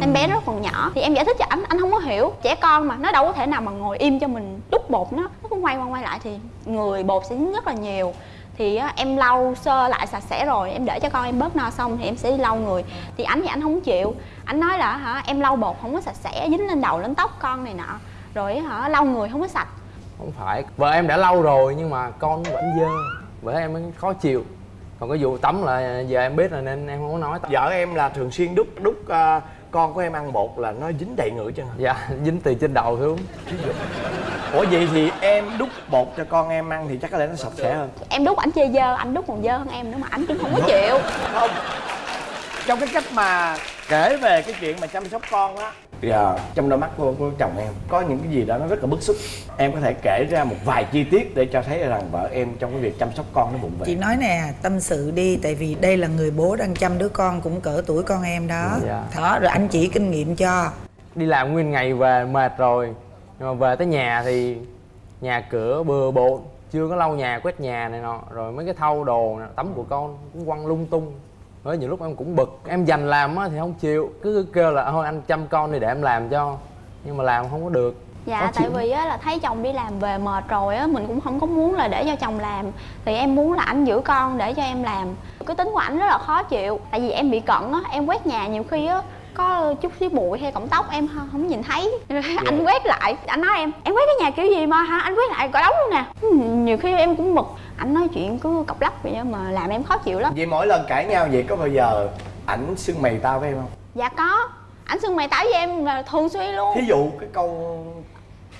Em bé rất còn nhỏ. Thì em giải thích cho ảnh, anh không có hiểu. Trẻ con mà nó đâu có thể nào mà ngồi im cho mình đút bột nó. Nó cứ quay qua quay lại thì người bột sẽ dính rất là nhiều thì em lau sơ lại sạch sẽ rồi em để cho con em bớt no xong thì em sẽ đi lau người. Thì anh thì anh không chịu. Anh nói là hả em lau bột không có sạch sẽ dính lên đầu lên tóc con này nọ. Rồi hả lau người không có sạch. Không phải vợ em đã lâu rồi nhưng mà con vẫn dơ. Vợ em mới khó chịu. Còn cái vụ tắm là giờ em biết rồi nên em không có nói vợ em là thường xuyên đút đút ờ, con của em ăn bột là nó dính đầy người chân dạ dính từ trên đầu xuống ủa vậy thì em đút bột cho con em ăn thì chắc có lẽ nó sạch sẽ hơn. Em đút ảnh chê dơ ảnh đút còn dơ hơn em nữa mà ảnh cũng không có chịu. Không. Trong cái cách mà kể về cái chuyện mà chăm sóc con á giờ trong đôi mắt của, của chồng em có những cái gì đó nó rất là bức xúc. Em có thể kể ra một vài chi tiết để cho thấy rằng vợ em trong cái việc chăm sóc con nó vụng về chị nói nè tâm sự đi tại vì đây là người bố đang chăm đứa con cũng cỡ tuổi con em đó. Dạ. đó rồi anh chỉ kinh nghiệm cho. Đi làm nguyên ngày về mệt rồi nhưng mà về tới nhà thì nhà cửa bừa bộn chưa có lau nhà quét nhà này nọ. Rồi mấy cái thau đồ nè, tắm của con cũng quăng lung tung. Rồi nhiều lúc em cũng bực em dành làm á thì không chịu. Cứ kêu là thôi anh chăm con đi để em làm cho. Nhưng mà làm không có được. Dạ Khó tại chịu. vì á là thấy chồng đi làm về mệt rồi á mình cũng không có muốn là để cho chồng làm. Thì em muốn là ảnh giữ con để cho em làm. Cái tính của ảnh rất là khó chịu tại vì em bị cận á em quét nhà nhiều khi á có chút xíu bụi hay cọng tóc em không, không nhìn thấy. Anh quét lại. Anh nói em em quét cái nhà kiểu gì mà hả? Anh quét lại cả đống luôn nè. Ừ, nhiều khi em cũng bực. Anh nói chuyện cứ cọc lắc vậy mà làm em khó chịu lắm. Vậy mỗi lần cãi nhau vậy có bao giờ ảnh xưng mày tao với em không? Dạ có. Ảnh xưng mày táo với em là thường xuyên luôn. Thí dụ cái câu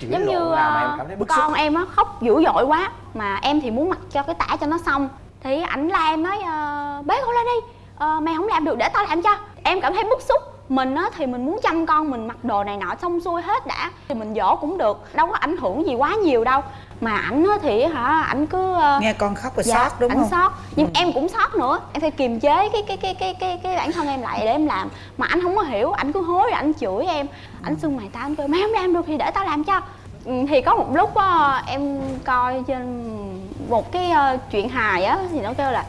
chửi giống như nào mà em ờ, cảm thấy bức xúc. con em á khóc dữ dội quá mà em thì muốn mặc cho cái tả cho nó xong. Thì ảnh la em nói ờ, bế con lên đi Ờ, mày không làm được để tao làm cho. Em cảm thấy bức xúc. Mình á thì mình muốn chăm con mình mặc đồ này nọ xong xuôi hết đã. Thì mình dỗ cũng được đâu có ảnh hưởng gì quá nhiều đâu. Mà ảnh á thì hả ảnh cứ ờ, nghe con khóc rồi dạ, sót đúng ảnh không? sót. Nhưng em cũng sót nữa. Em phải kiềm chế cái cái cái cái cái cái bản thân em lại để em làm. Mà anh không có hiểu anh cứ hối rồi anh chửi em. Anh xưng mày tao anh kêu mày không làm được thì để tao làm cho. Ừ, thì có một lúc á, em coi trên một cái ờ, chuyện hài á thì nó kêu là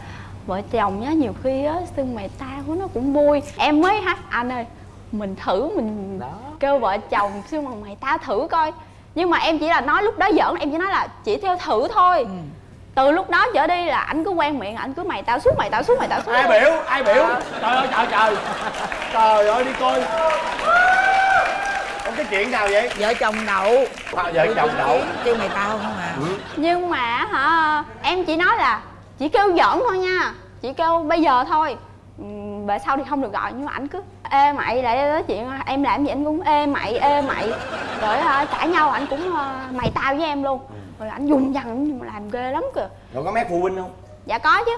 vợ chồng á nhiều khi á xưng mày tao của nó cũng vui. Em mới hát anh ơi mình thử mình kêu vợ chồng xưng mà mày tao thử coi. Nhưng mà em chỉ là nói lúc đó giỡn em chỉ nói là chỉ theo thử thôi. Từ lúc đó trở đi là anh cứ quen miệng anh cứ mày tao suốt mày tao suốt mày tao suốt. Ai biểu ai biểu? Trời ơi trời trời. Trời ơi đi coi. Ủa, cái chuyện nào vậy? Vợ chồng đậu. À, vợ chồng đậu. Kêu mày tao không à? Nhưng mà hả em chỉ nói là chỉ kêu giỡn thôi nha. Chỉ kêu bây giờ thôi. Về sau thì không được gọi nhưng mà ảnh cứ ê mày lại nói chuyện em làm gì anh cũng ê mày ê mày. Rồi cãi nhau ảnh cũng ờ, mày tao với em luôn. Rồi ảnh dùng dằn làm ghê lắm kìa. Rồi có mét phụ huynh không? Dạ có chứ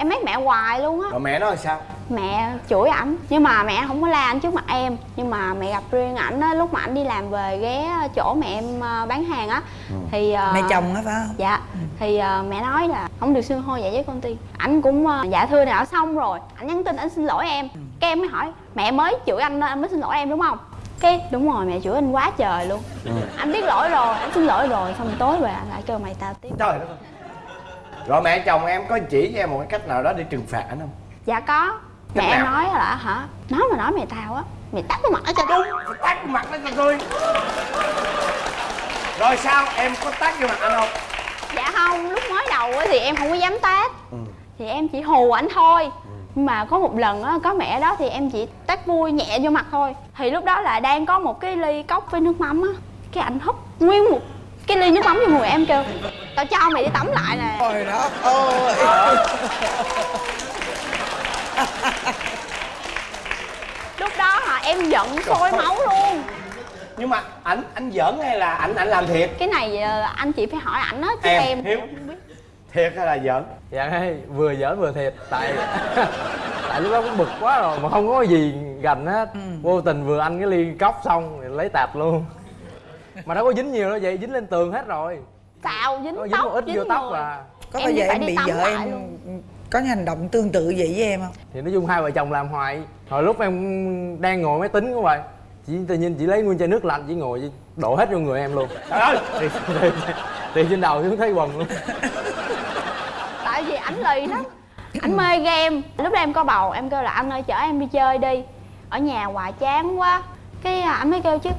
em mét mẹ hoài luôn á. Rồi mẹ nói là sao? Mẹ chửi ảnh. Nhưng mà mẹ không có la ảnh trước mặt em. Nhưng mà mẹ gặp riêng ảnh á lúc mà ảnh đi làm về ghé chỗ mẹ em ờ, bán hàng á thì ờ, mẹ chồng á phải không? dạ. Thì ờ, mẹ nói là không được xưng hô vậy với con tiên. Ảnh cũng ờ, dạ thưa nào xong rồi. Ảnh nhắn tin ảnh xin lỗi em. Cái em mới hỏi mẹ mới chửi anh anh mới xin lỗi em đúng không? Cái đúng rồi mẹ chửi anh quá trời luôn. Anh biết lỗi rồi anh xin lỗi rồi xong tối về anh lại kêu mày tao tiếp. Trời đất ơi rồi mẹ chồng em có chỉ cho em một cái cách nào đó để trừng phạt ảnh không? Dạ có. Mẹ em nói là hả? Nói mà nói mày tao á. Mày tắt cái mặt ở cho đúng phải tát cái mặt nó cho tôi. Rồi sao? Em có tát vô mặt anh không? Dạ không. Lúc mới đầu á thì em không có dám tát. Thì em chỉ hù ảnh thôi. Nhưng mà có một lần á có mẹ đó thì em chỉ tát vui nhẹ vô mặt thôi. Thì lúc đó là đang có một cái ly cốc với nước mắm á. Cái ảnh húp nguyên một cái ly nước mắm vô người em kêu tao cho mày đi tắm lại nè. Trời đất ơi lúc đó hả em giận sôi máu luôn. Nhưng mà ảnh anh giỡn hay là ảnh ảnh làm thiệt? Cái này ờ, anh chị phải hỏi ảnh á chứ Em, em, Hiếu. thiệt hay là giỡn? Dạ hay. Vừa giỡn vừa thiệt. Tại tại lúc đó cũng bực quá rồi mà không có gì gành hết. Vô tình vừa anh cái ly cốc xong thì lấy tạt luôn. Mà đâu có dính nhiều đâu vậy dính lên tường hết rồi xào dính có dính tóc một ít dính vô tóc người. à. Có Em bao giờ phải em bị vợ em luôn. có những hành động tương tự vậy với em không? Thì nói chung hai vợ chồng làm hoài. Hồi lúc em đang ngồi máy tính của vậy chỉ tự nhiên chỉ lấy nguyên chai nước lạnh chỉ ngồi chỉ đổ hết vô người em luôn. Trời ơi! Thì, thì, thì trên đầu xuống thấy quần luôn. Tại vì ảnh lì lắm. Ảnh mê game. Lúc đó em có bầu em kêu là anh ơi chở em đi chơi đi. Ở nhà hoài chán quá. Cái à, ảnh mới kêu chứ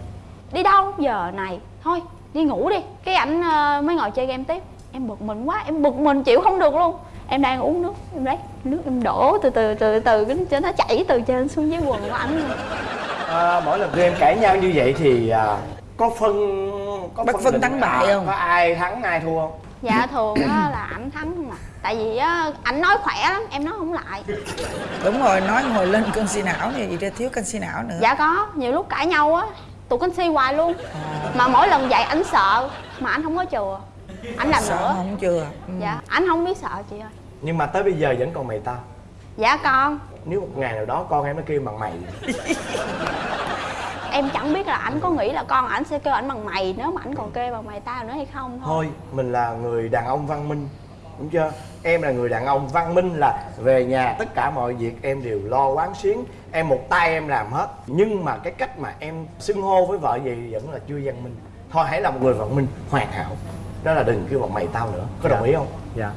đi đâu? Giờ này thôi đi ngủ đi cái ảnh ờ, mới ngồi chơi game tiếp. Em bực mình quá em bực mình chịu không được luôn. Em đang uống nước em lấy nước em đổ từ từ từ từ cái cho nó chảy từ trên xuống dưới quần của ảnh à, mỗi lần tụi em cãi nhau như vậy thì à, có phân có Bất phân thắng bại không? có ai thắng ai thua không? Dạ thường á là ảnh thắng không à. Tại vì á ảnh nói khỏe lắm em nói không lại. Đúng rồi nói ngồi lên canxi não thì ra thiếu canxi não nữa. Dạ có nhiều lúc cãi nhau á tụi con si hoài luôn. Mà mỗi lần dạy anh sợ mà anh không có chừa. Anh làm Sợ nữa. không chừa ừ. dạ anh không biết sợ chị ơi. Nhưng mà tới bây giờ vẫn còn mày tao dạ con. Nếu một ngày nào đó con em nó kêu bằng mày. Em chẳng biết là anh có nghĩ là con ảnh sẽ kêu ảnh bằng mày nếu mà ảnh còn kêu bằng mày tao nữa hay không thôi. Thôi mình là người đàn ông văn minh đúng chưa? Em là người đàn ông văn minh là về nhà tất cả mọi việc em đều lo quán xuyến em một tay em làm hết. Nhưng mà cái cách mà em xưng hô với vợ vậy vẫn là chưa văn minh. Thôi hãy là một người văn minh hoàn hảo. Đó là đừng kêu bằng mày tao nữa. Có đồng ý không? Dạ.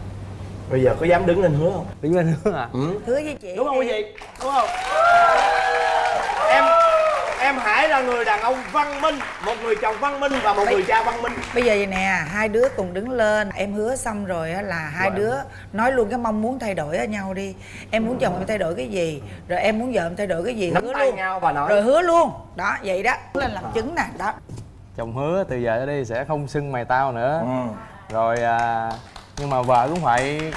Bây giờ có dám đứng lên hứa không? Đứng lên hứa à ừ. hứa với chị. Đúng không quý vị? Đúng không em hãy là người đàn ông văn minh một người chồng văn minh và một người cha văn minh. bây giờ vậy nè hai đứa cùng đứng lên. Em hứa xong rồi á là hai Vâng. đứa nói luôn cái mong muốn thay đổi ở nhau đi. Em muốn chồng em thay đổi cái gì rồi em muốn vợ em thay đổi cái gì nắm hứa tay luôn. nhau và nói. Rồi hứa luôn. Đó vậy đó. Lên làm chứng nè đó. Chồng hứa từ giờ trở đi sẽ không xưng mày tao nữa. Ừ. rồi à, nhưng mà vợ cũng phải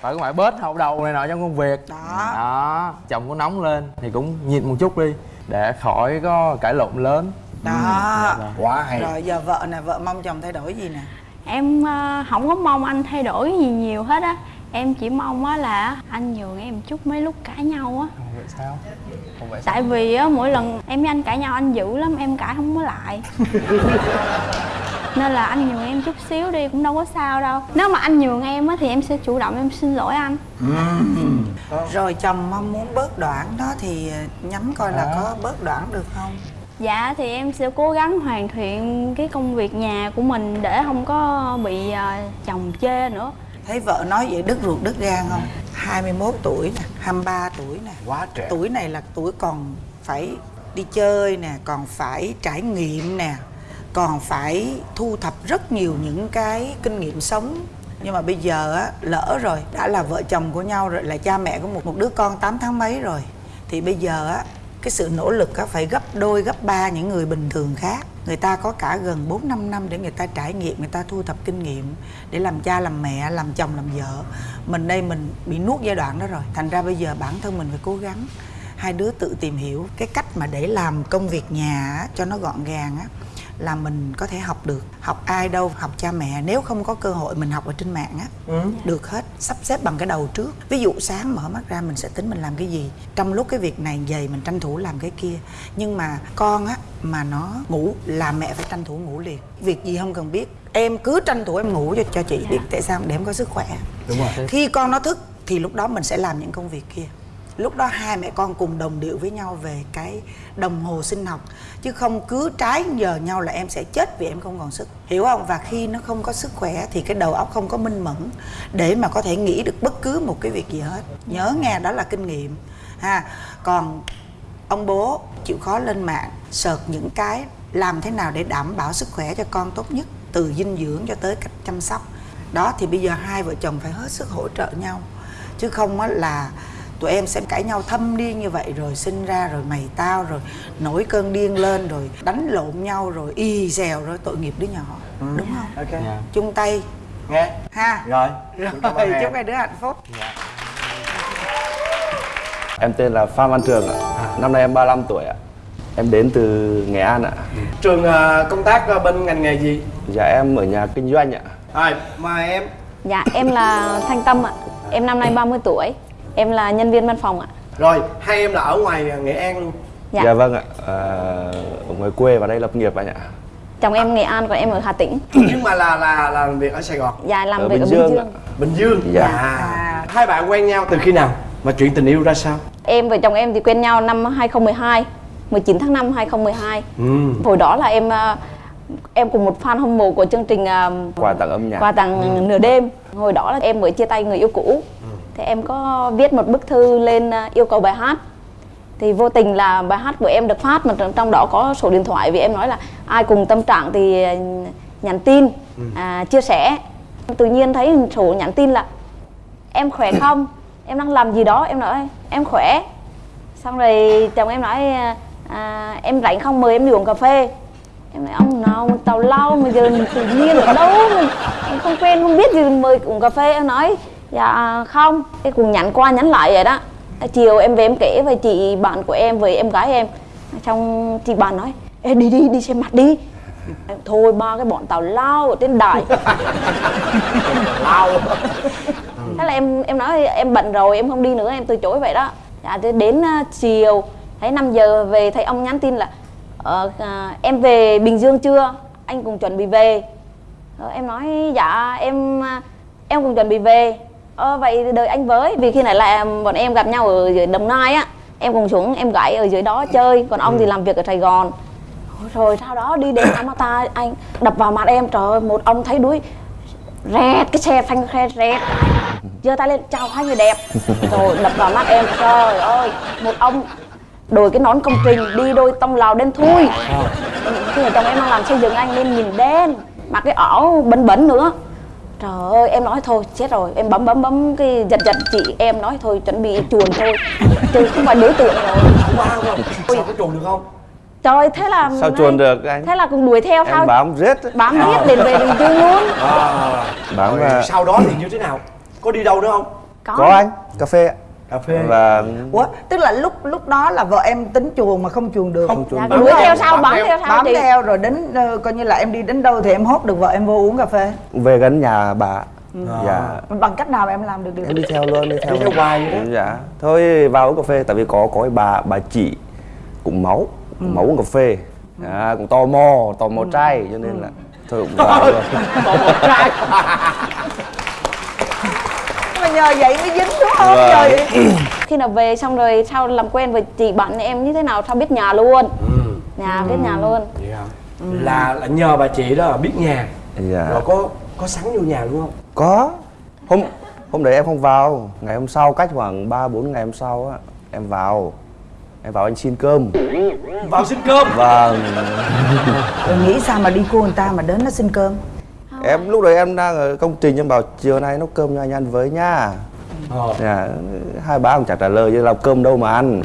vợ cũng phải bớt hậu đầu này nọ trong công việc. Đó. Đó chồng có nóng lên thì cũng nhịn một chút đi để khỏi có cãi lộn lớn. Đó. Dạ vâng. quá hay. Rồi giờ vợ nè vợ mong chồng thay đổi gì nè? Em ờ, không có mong anh thay đổi gì nhiều hết á. Em chỉ mong á là anh nhường em chút mấy lúc cãi nhau á. Không vậy sao? Không vậy sao. tại vì á mỗi lần em với anh cãi nhau anh dữ lắm em cãi không có lại nên là anh nhường em chút xíu đi cũng đâu có sao đâu. Nếu mà anh nhường em á thì em sẽ chủ động em xin lỗi anh. Rồi chồng mong muốn bớt đoạn đó thì nhắm coi là có bớt đoạn được không? Dạ thì em sẽ cố gắng hoàn thiện cái công việc nhà của mình để không có bị ờ, chồng chê nữa. Thấy vợ nói vậy đứt ruột đứt gan không? 21 tuổi nè 23 tuổi nè. Quá trẻ. Tuổi này là tuổi còn phải đi chơi nè còn phải trải nghiệm nè còn phải thu thập rất nhiều những cái kinh nghiệm sống. Nhưng mà bây giờ á, lỡ rồi, đã là vợ chồng của nhau rồi, là cha mẹ của một một đứa con 8 tháng mấy rồi, thì bây giờ á, cái sự nỗ lực á, phải gấp đôi, gấp ba những người bình thường khác. Người ta có cả gần 4 5 năm để người ta trải nghiệm, người ta thu thập kinh nghiệm để làm cha, làm mẹ, làm chồng, làm vợ. Mình đây mình bị nuốt giai đoạn đó rồi. Thành ra bây giờ bản thân mình phải cố gắng hai đứa tự tìm hiểu cái cách mà để làm công việc nhà cho nó gọn gàng á là mình có thể học được. Học ai đâu học cha mẹ. Nếu không có cơ hội mình học ở trên mạng á ừ. được hết. Sắp xếp bằng cái đầu trước. Ví dụ sáng mở mắt ra mình sẽ tính mình làm cái gì. Trong lúc cái việc này dày mình tranh thủ làm cái kia. Nhưng mà con á mà nó ngủ là mẹ phải tranh thủ ngủ liền. Việc gì không cần biết. Em cứ tranh thủ em ngủ cho cho chị biết tại sao để em có sức khỏe. Đúng rồi. Khi con nó thức thì lúc đó mình sẽ làm những công việc kia lúc đó hai mẹ con cùng đồng điệu với nhau về cái đồng hồ sinh học. Chứ không cứ trái giờ nhau là em sẽ chết vì em không còn sức. Hiểu không? Và khi nó không có sức khỏe thì cái đầu óc không có minh mẫn để mà có thể nghĩ được bất cứ một cái việc gì hết. Nhớ nghe, đó là kinh nghiệm. Ha. Còn ông bố chịu khó lên mạng sợt những cái làm thế nào để đảm bảo sức khỏe cho con tốt nhất, từ dinh dưỡng cho tới cách chăm sóc. Đó, thì bây giờ hai vợ chồng phải hết sức hỗ trợ nhau. Chứ không á là tụi em sẽ cãi nhau thâm điên như vậy rồi sinh ra rồi mày tao rồi nổi cơn điên lên rồi đánh lộn nhau rồi y xèo rồi tội nghiệp đứa nhỏ. Đúng không? Ok. Dạ. chung tay. Nghe. Ha. Rồi. Rồi chúc hai đứa hạnh phúc. Em tên là Phan Văn Trường ạ. Năm nay em 35 tuổi ạ. Em đến từ Nghệ An ạ. trường ờ, công tác ờ, bên ngành nghề gì? Dạ em ở nhà kinh doanh ạ. rồi mời em. Dạ em là thanh tâm ạ. Em năm nay 30 tuổi em là nhân viên văn phòng ạ. Rồi hai em là ở ngoài nghệ an luôn. Dạ. Dạ, vâng ạ. À, ở ngoài quê vào đây lập nghiệp anh ạ. chồng em nghệ an còn em ở hà tĩnh. Nhưng mà là là là làm việc ở sài gòn. Dạ làm Ở việc Bình ở Dương bình ạ. dương bình dương? Dạ. à hai bạn quen nhau từ khi nào? Mà chuyện tình yêu ra sao? Em và chồng em thì quen nhau năm 2012 19 tháng 5 2012 ừ. Hồi đó là em ờ, em cùng một fan hâm mộ của chương trình ờ, Quà tặng âm nhạc. quà tặng nửa đêm. Hồi đó là em mới chia tay người yêu cũ thì em có viết một bức thư lên ờ, yêu cầu bài hát. Thì vô tình là bài hát của em được phát mà trong- đó có số điện thoại vì em nói là ai cùng tâm trạng thì ờ, nhắn tin à, chia sẻ. Tự nhiên thấy số nhắn tin là em khỏe không? Em đang làm gì đó? Em nói em khỏe. Xong rồi chồng em nói à, em rảnh không? Mời em đi uống cà phê. Em nói ông nào mà tào lao mà giờ tự nhiên ở đâu mình không quen không biết gì mời uống cà phê. Em nói dạ không. Cái cùng nhắn qua nhắn lại vậy đó. Chiều em về em kể với chị bạn của em với em gái em. Xong chị bạn nói Ê đi đi đi xem mặt đi. Em, thôi ba cái bọn tào lao ở trên đài. Lao. Thế là em em nói em bận rồi em không đi nữa em từ chối vậy đó. Dạ đến uh, chiều thấy 5 giờ về thấy ông nhắn tin là ờ, à, em về bình dương chưa? Anh cùng chuẩn bị về. Ờ, em nói dạ em em cùng chuẩn bị về ờ, vậy đợi anh với vì khi này là bọn em gặp nhau ở dưới đồng nai á em cùng xuống em gãy ở dưới đó chơi còn ông thì làm việc ở sài gòn. Rồi sau đó đi đến Amata anh đập vào mặt em trời ơi một ông thấy đuối rẹt cái xe phanh xe rẹt. Giơ tay lên chào hai người đẹp. Rồi đập vào mắt em trời ơi một ông đội cái nón công trình đi đôi tông lào đen thui. Khi mà chồng em đang làm xây dựng anh nên nhìn đen mặc cái ỏ bẩn bẩn nữa trời ơi em nói thôi chết rồi. Em bấm bấm bấm cái giật giật chị em nói thôi chuẩn bị chuồn thôi. Chứ không phải đối tượng rồi. Wow không sao có chuồn được không? Trời thế là sao chuồn được anh? Thế là cùng đuổi theo em bám riết bám riết đến về bình dương luôn. À, bám rồi và sau đó thì như thế nào? Có đi đâu nữa không? Có, có anh cà phê ạ cà phê. Và Ủa, tức là lúc lúc đó là vợ em tính chuồn mà không chuồn được. Không chuồn Dạ, được. đuổi theo sau bám theo sau bám theo rồi đến ờ, coi như là em đi đến đâu thì em hốt được vợ em vô uống cà phê. Về gần nhà bà. Dạ. Bằng cách nào mà em làm được điều em đi theo luôn đi theo Đi theo luôn. hoài vậy đó. dạ. Thôi vào uống cà phê tại vì có có bà bà chị cũng máu cũng máu uống cà phê. À, cũng tò mò tò mò trai cho nên là thôi cũng vào luôn. Còn một trai nhờ vậy mới dính đúng không? Vâng. rồi khi nào về xong rồi sau làm quen với chị bạn em như thế nào? Sao biết nhà luôn? Nhà biết nhà luôn. Vậy hả? là là nhờ bà chị đó biết nhà dạ. Rồi có có sẵn vô nhà luôn không? Có. Hôm hôm đấy em không vào. Ngày hôm sau cách khoảng 3 4 ngày hôm sau á em vào. Em vào anh xin cơm. Vào xin cơm? Vâng. Rồi nghĩ sao mà đi cua người ta mà đến nó xin cơm em lúc đấy em đang ở công trình em bảo chiều nay nấu cơm cho anh ăn với nha ờ. dạ, hai bà cũng chẳng trả lời chứ làm cơm đâu mà ăn.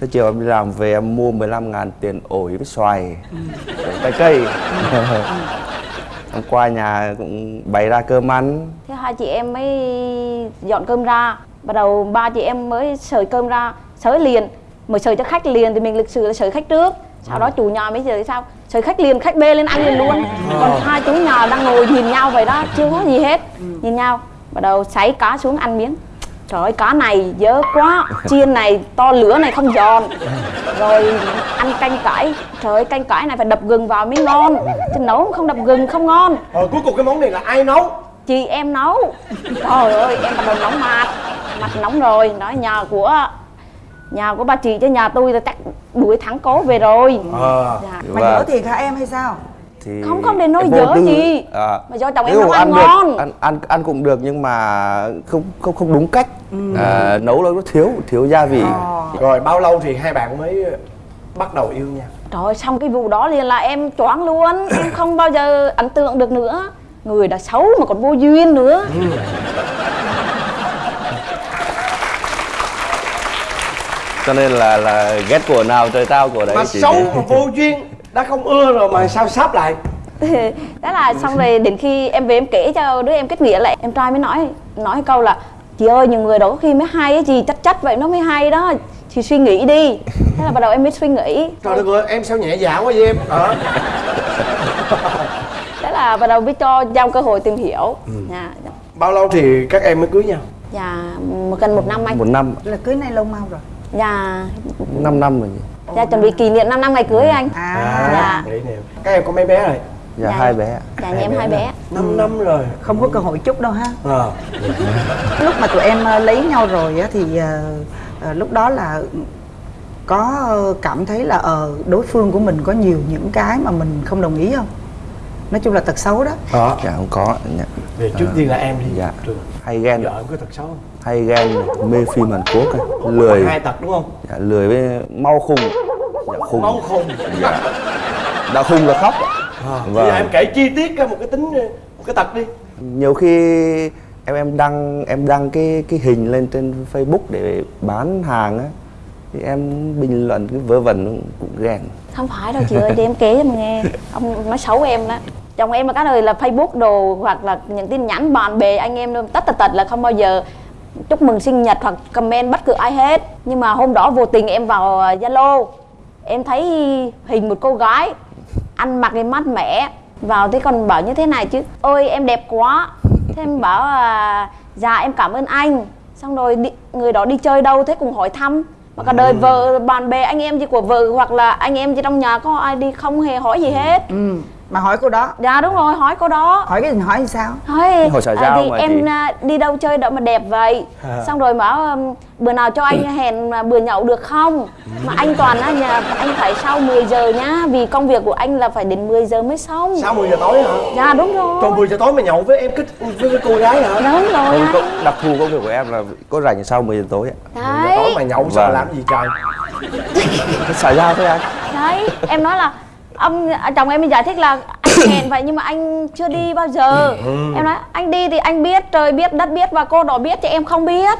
Thế chiều em đi làm về em mua 15 ngàn tiền ổi với xoài rồi trái cây. Em qua nhà cũng bày ra cơm ăn. Thế hai chị em mới dọn cơm ra. Bắt đầu ba chị em mới sới cơm ra sới liền. Mới sới cho khách liền thì mình lịch sự là sới khách trước sau đó chủ nhà mới sới sao? Sới khách liền khách bê lên ăn liền luôn. Còn hai chú nhà đang ngồi nhìn nhau vậy đó chưa có gì hết. Nhìn nhau bắt đầu sấy cá xuống ăn miếng. Trời ơi cá này dơ quá. Chiên này to lửa này không giòn. Rồi ăn canh cải. Trời ơi canh cải này phải đập gừng vào mới ngon. Chứ nấu không đập gừng không ngon. Rồi cuối cùng cái món này là ai nấu? Chị em nấu. Trời ơi em bắt đầu nóng mặt. Mặt nóng rồi. Nói nhà của nhà của ba chị chứ nhà tôi là chắc đuổi thắng cố về rồi. Ờ dạ. mà Và- nhớ thiệt hả em hay sao? thì Không, không đến nỗi em vô dở tư. gì. à, mà do chồng em nấu ăn được, ngon. ăn ăn ăn cũng được nhưng mà không không không đúng cách. À, nấu nó thiếu thiếu gia vị. Rồi bao lâu thì hai bạn mới bắt đầu yêu nhau trời ơi xong cái vụ đó liền là em choáng luôn. Em không bao giờ ấn tượng được nữa. Người đã xấu mà còn vô duyên nữa cho nên là là ghét của nào trời tao của đấy mà chị xấu mà vô duyên đã không ưa rồi mà sao sáp lại? Đó là xong rồi đến khi em về em kể cho đứa em kết nghĩa lại em trai mới nói nói câu là chị ơi nhiều người đó có khi mới hay á chị chắc chắc vậy nó mới hay đó chị suy nghĩ đi. Thế là bắt đầu em mới suy nghĩ. Trời đất ơi em sao nhẹ dạ quá vậy em? Ờ thế là bắt đầu mới cho giao cơ hội tìm hiểu. Dạ dạ. bao lâu thì các em mới cưới nhau? Dạ một gần một năm anh. Một năm là cưới nay lâu mau rồi dạ. 5 năm rồi nhỉ? Dạ chuẩn bị kỷ niệm 5 năm ngày cưới anh. À. Dạ. Để nè. Các em có mấy bé rồi? Dạ, Dạ. hai bé. Dạ nhà em hai bé. 5 năm rồi. Không có cơ hội chút đâu ha. Ờ. Lúc mà tụi em ờ, lấy nhau rồi á thì ờ, lúc đó là có cảm thấy là ờ đối phương của mình có nhiều những cái mà mình không đồng ý không? Nói chung là tật xấu đó. Đó dạ không có. Dạ. về trước tiên là em đi. Dạ. Hay ghen. Vợ em có tật xấu không hay ghen mê phim Hàn Quốc ấy. lười. Hai tật đúng không? Dạ, lười với mau khùng dạ, khùng máu khùng dạ. đã khùng là khóc. À, Vâng. bây giờ em kể chi tiết ra một cái tính một cái tật đi. Nhiều khi em em đăng em đăng cái cái hình lên trên Facebook để bán hàng á thì em bình luận cái vớ vẩn cũng ghen. Không phải đâu chị ơi để em kể cho mà nghe. Ông nói xấu em đó. Chồng em là cái đời là facebook đồ hoặc là những tin nhắn bạn bè anh em đâu tất tật tật là không bao giờ chúc mừng sinh nhật hoặc comment bất cứ ai hết. Nhưng mà hôm đó vô tình em vào ờ, zalo. Em thấy hình một cô gái ăn mặc cái mát mẻ. Vào thế còn bảo như thế này chứ ôi em đẹp quá. Thế em bảo à, dạ em cảm ơn anh. Xong rồi đi, người đó đi chơi đâu thế cùng hỏi thăm. Mà cả đời vợ bạn bè anh em gì của vợ hoặc là anh em gì trong nhà có ai đi không hề hỏi gì hết. Ừ mà hỏi cô đó dạ đúng rồi hỏi cô đó hỏi cái gì hỏi sao hỏi Hỏi xã à, giao thì mà em chị. à, đi đâu chơi đâu mà đẹp vậy À. xong rồi bảo um, bữa nào cho anh hẹn mà bữa nhậu được không mà anh toàn á nhà anh phải sau 10 giờ nhá vì công việc của anh là phải đến 10 giờ mới xong Sau 10 giờ tối hả? dạ đúng rồi Còn 10 giờ tối mà nhậu với em cái với cái cô gái hả? đúng rồi có, đặc thù công việc của em là có rảnh sau 10 giờ tối ạ đấy Tối mà nhậu sao Vâng. làm gì trời? Xã giao thôi anh đấy em nói là ông à, chồng em mới giải thích là anh hẹn vậy nhưng mà anh chưa đi bao giờ. Ừ. em nói anh đi thì anh biết trời biết đất biết và cô đó biết chứ em không biết.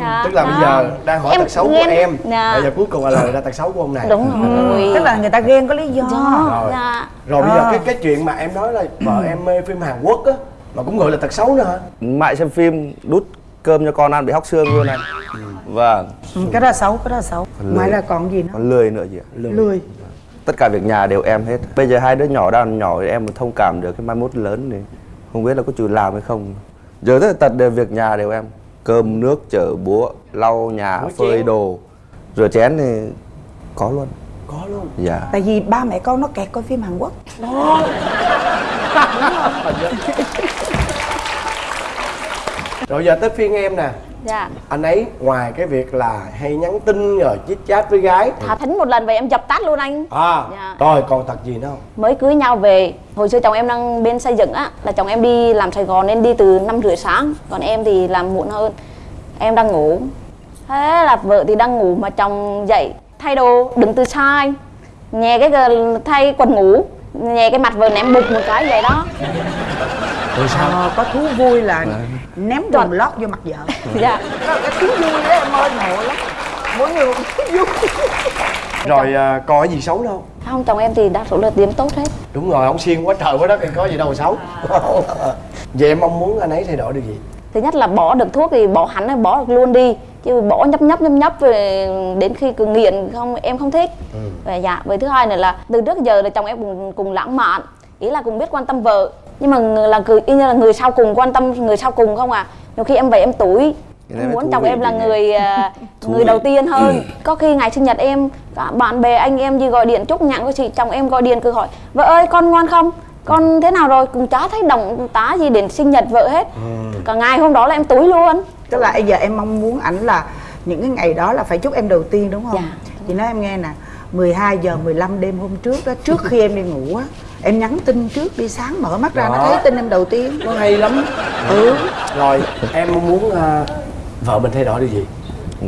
Dạ, Tức là bây đó. giờ đang hỏi Em tật xấu của em. Dạ. Bây giờ cuối cùng là lời ra tật xấu của ông này. Đúng rồi. Tức là người ta ghen có lý do. Rồi. dạ. Rồi bây giờ À. cái cái chuyện mà em nói là vợ em mê phim Hàn Quốc á Mà cũng gọi là tật xấu nữa hả? Mại xem phim đút cơm cho con ăn bị hóc xương luôn anh. Vâng. Ừ, cái đó là xấu cái đó là xấu ngoài lười. ra còn gì nữa? Còn lười nữa chị ạ. Lười Tất cả việc nhà đều em hết. Bây giờ hai đứa nhỏ đang nhỏ thì em mới thông cảm được Cái mai mốt lớn thì không biết là có chịu làm hay không. Giờ tất tật đều việc nhà đều em. Cơm nước chở búa Lau nhà Rửa phơi chén. đồ. Rửa chén thì có luôn. Có luôn? Dạ. Tại vì ba mẹ con nó kẹt coi phim hàn quốc. Đó Rồi giờ tới phiên em nè. Dạ. Anh ấy ngoài cái việc là hay nhắn tin rồi chit chat với gái thả thính một lần vậy em dập tắt luôn anh. À Dạ. Rồi còn tật gì nữa không? mới cưới nhau về hồi xưa chồng em đang bên xây dựng á là chồng em đi làm sài gòn nên đi từ năm rưỡi sáng còn em thì làm muộn hơn. Em đang ngủ. Thế là vợ thì đang ngủ mà chồng dậy thay đồ đứng từ anh nhè cái thay quần ngủ nhè cái mặt vợ ném bụt một cái vậy đó Rồi sao? Ờ, có thú vui là ném quần lót vô mặt vợ. Dạ. Đó là cái thú vui đó em ơi ngộ lắm. Mỗi người một thú vui. Rồi à, còn cái gì xấu đâu? không? Chồng em thì đa số là điểm tốt hết. Đúng rồi, ông xiên quá trời quá đất thì có gì đâu xấu. Vậy em mong muốn anh ấy thay đổi được gì? thứ nhất là bỏ được thuốc thì bỏ hẳn hay bỏ được luôn đi. Chứ bỏ nhấp nhấp nhấp nhấp về đến khi cứ nghiện không em không thích. Và dạ với thứ hai nữa là từ trước giờ là chồng em cùng cùng lãng mạn. Ý là cùng biết quan tâm vợ nhưng mà người- là cứ y như là người sau cùng quan tâm người sau cùng không à nhiều khi em về em tuổi em muốn chồng em là người à, người đầu tiên hơn. Có khi ngày sinh nhật em cả bạn bè anh em gì gọi điện chúc nhặng của chị chồng em gọi điện cứ hỏi vợ ơi con ngoan không? Con thế nào rồi? Cũng chả thấy động tá gì đến sinh nhật vợ hết. Cả ngày hôm đó là em túi luôn. Tức là bây giờ em mong muốn ảnh là những cái ngày đó là phải chúc em đầu tiên đúng không? Dạ. chị nói em nghe nè 12 giờ 15 đêm hôm trước đó trước khi em đi ngủ á em nhắn tin trước đi sáng mở mắt ra nó Đó. thấy tin em đầu tiên. Nó hay lắm. Ừ. Rồi em muốn à, vợ mình thay đổi được gì?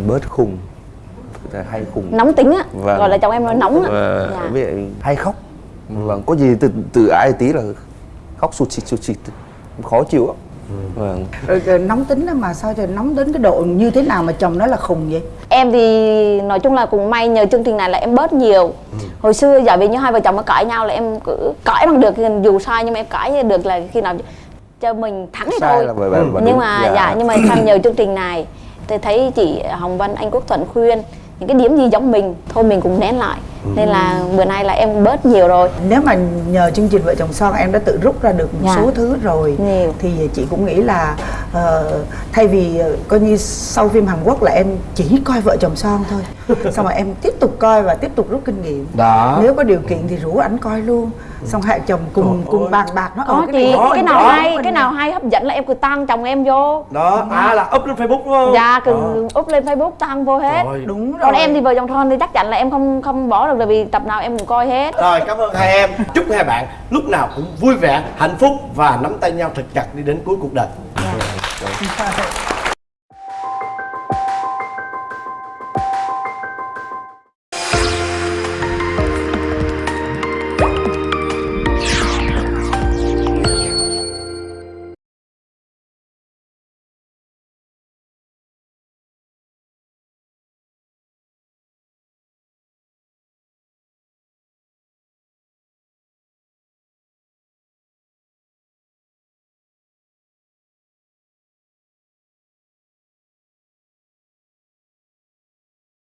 Bớt khùng. Hay khùng. Nóng tính á. Vâng. gọi là chồng em nói nóng á. Và Dạ. hay khóc. Vâng có gì từ từ ai tí là khóc sụt xịt sụt xịt. Khó chịu lắm vâng. Rồi, rồi nóng tính đó mà sao cho nóng đến cái độ như thế nào mà chồng nói là khùng vậy? Em thì nói chung là cũng may nhờ chương trình này là em bớt nhiều. Hồi xưa giả vì như hai vợ chồng mà cãi nhau là em cứ cãi bằng được dù sai nhưng mà em cãi được là khi nào cho mình thắng thì sai thôi. là bởi bởi bởi nhưng mà dạ. nhưng mà sang nhờ chương trình này thì thấy chị Hồng Vân anh Quốc Thuận khuyên những cái điểm gì giống mình thôi mình cũng nén lại nên là bữa nay là em bớt nhiều rồi nếu mà nhờ chương trình vợ chồng son em đã tự rút ra được một Dạ. số thứ rồi Nhiều. thì chị cũng nghĩ là ờ, thay vì ờ, coi như sau phim Hàn Quốc là em chỉ coi vợ chồng son thôi xong rồi em tiếp tục coi và tiếp tục rút kinh nghiệm. Đó. Nếu có điều kiện thì rủ ảnh coi luôn. Xong hai chồng cùng cùng bàn bạc nó có ờ, chị này cái nào đó, hay mình cái nào hay hấp dẫn là em cứ tăng chồng em vô. Đó, à là up lên Facebook đúng không? dạ cứ Đó. up lên facebook tăng vô hết. Rồi. đúng rồi còn em thì vợ chồng son thì chắc chắn là em không không bỏ được là vì tập nào em cũng coi hết. Rồi cảm ơn hai em. Chúc hai bạn lúc nào cũng vui vẻ, hạnh phúc Và nắm tay nhau thật chặt đi đến cuối cuộc đời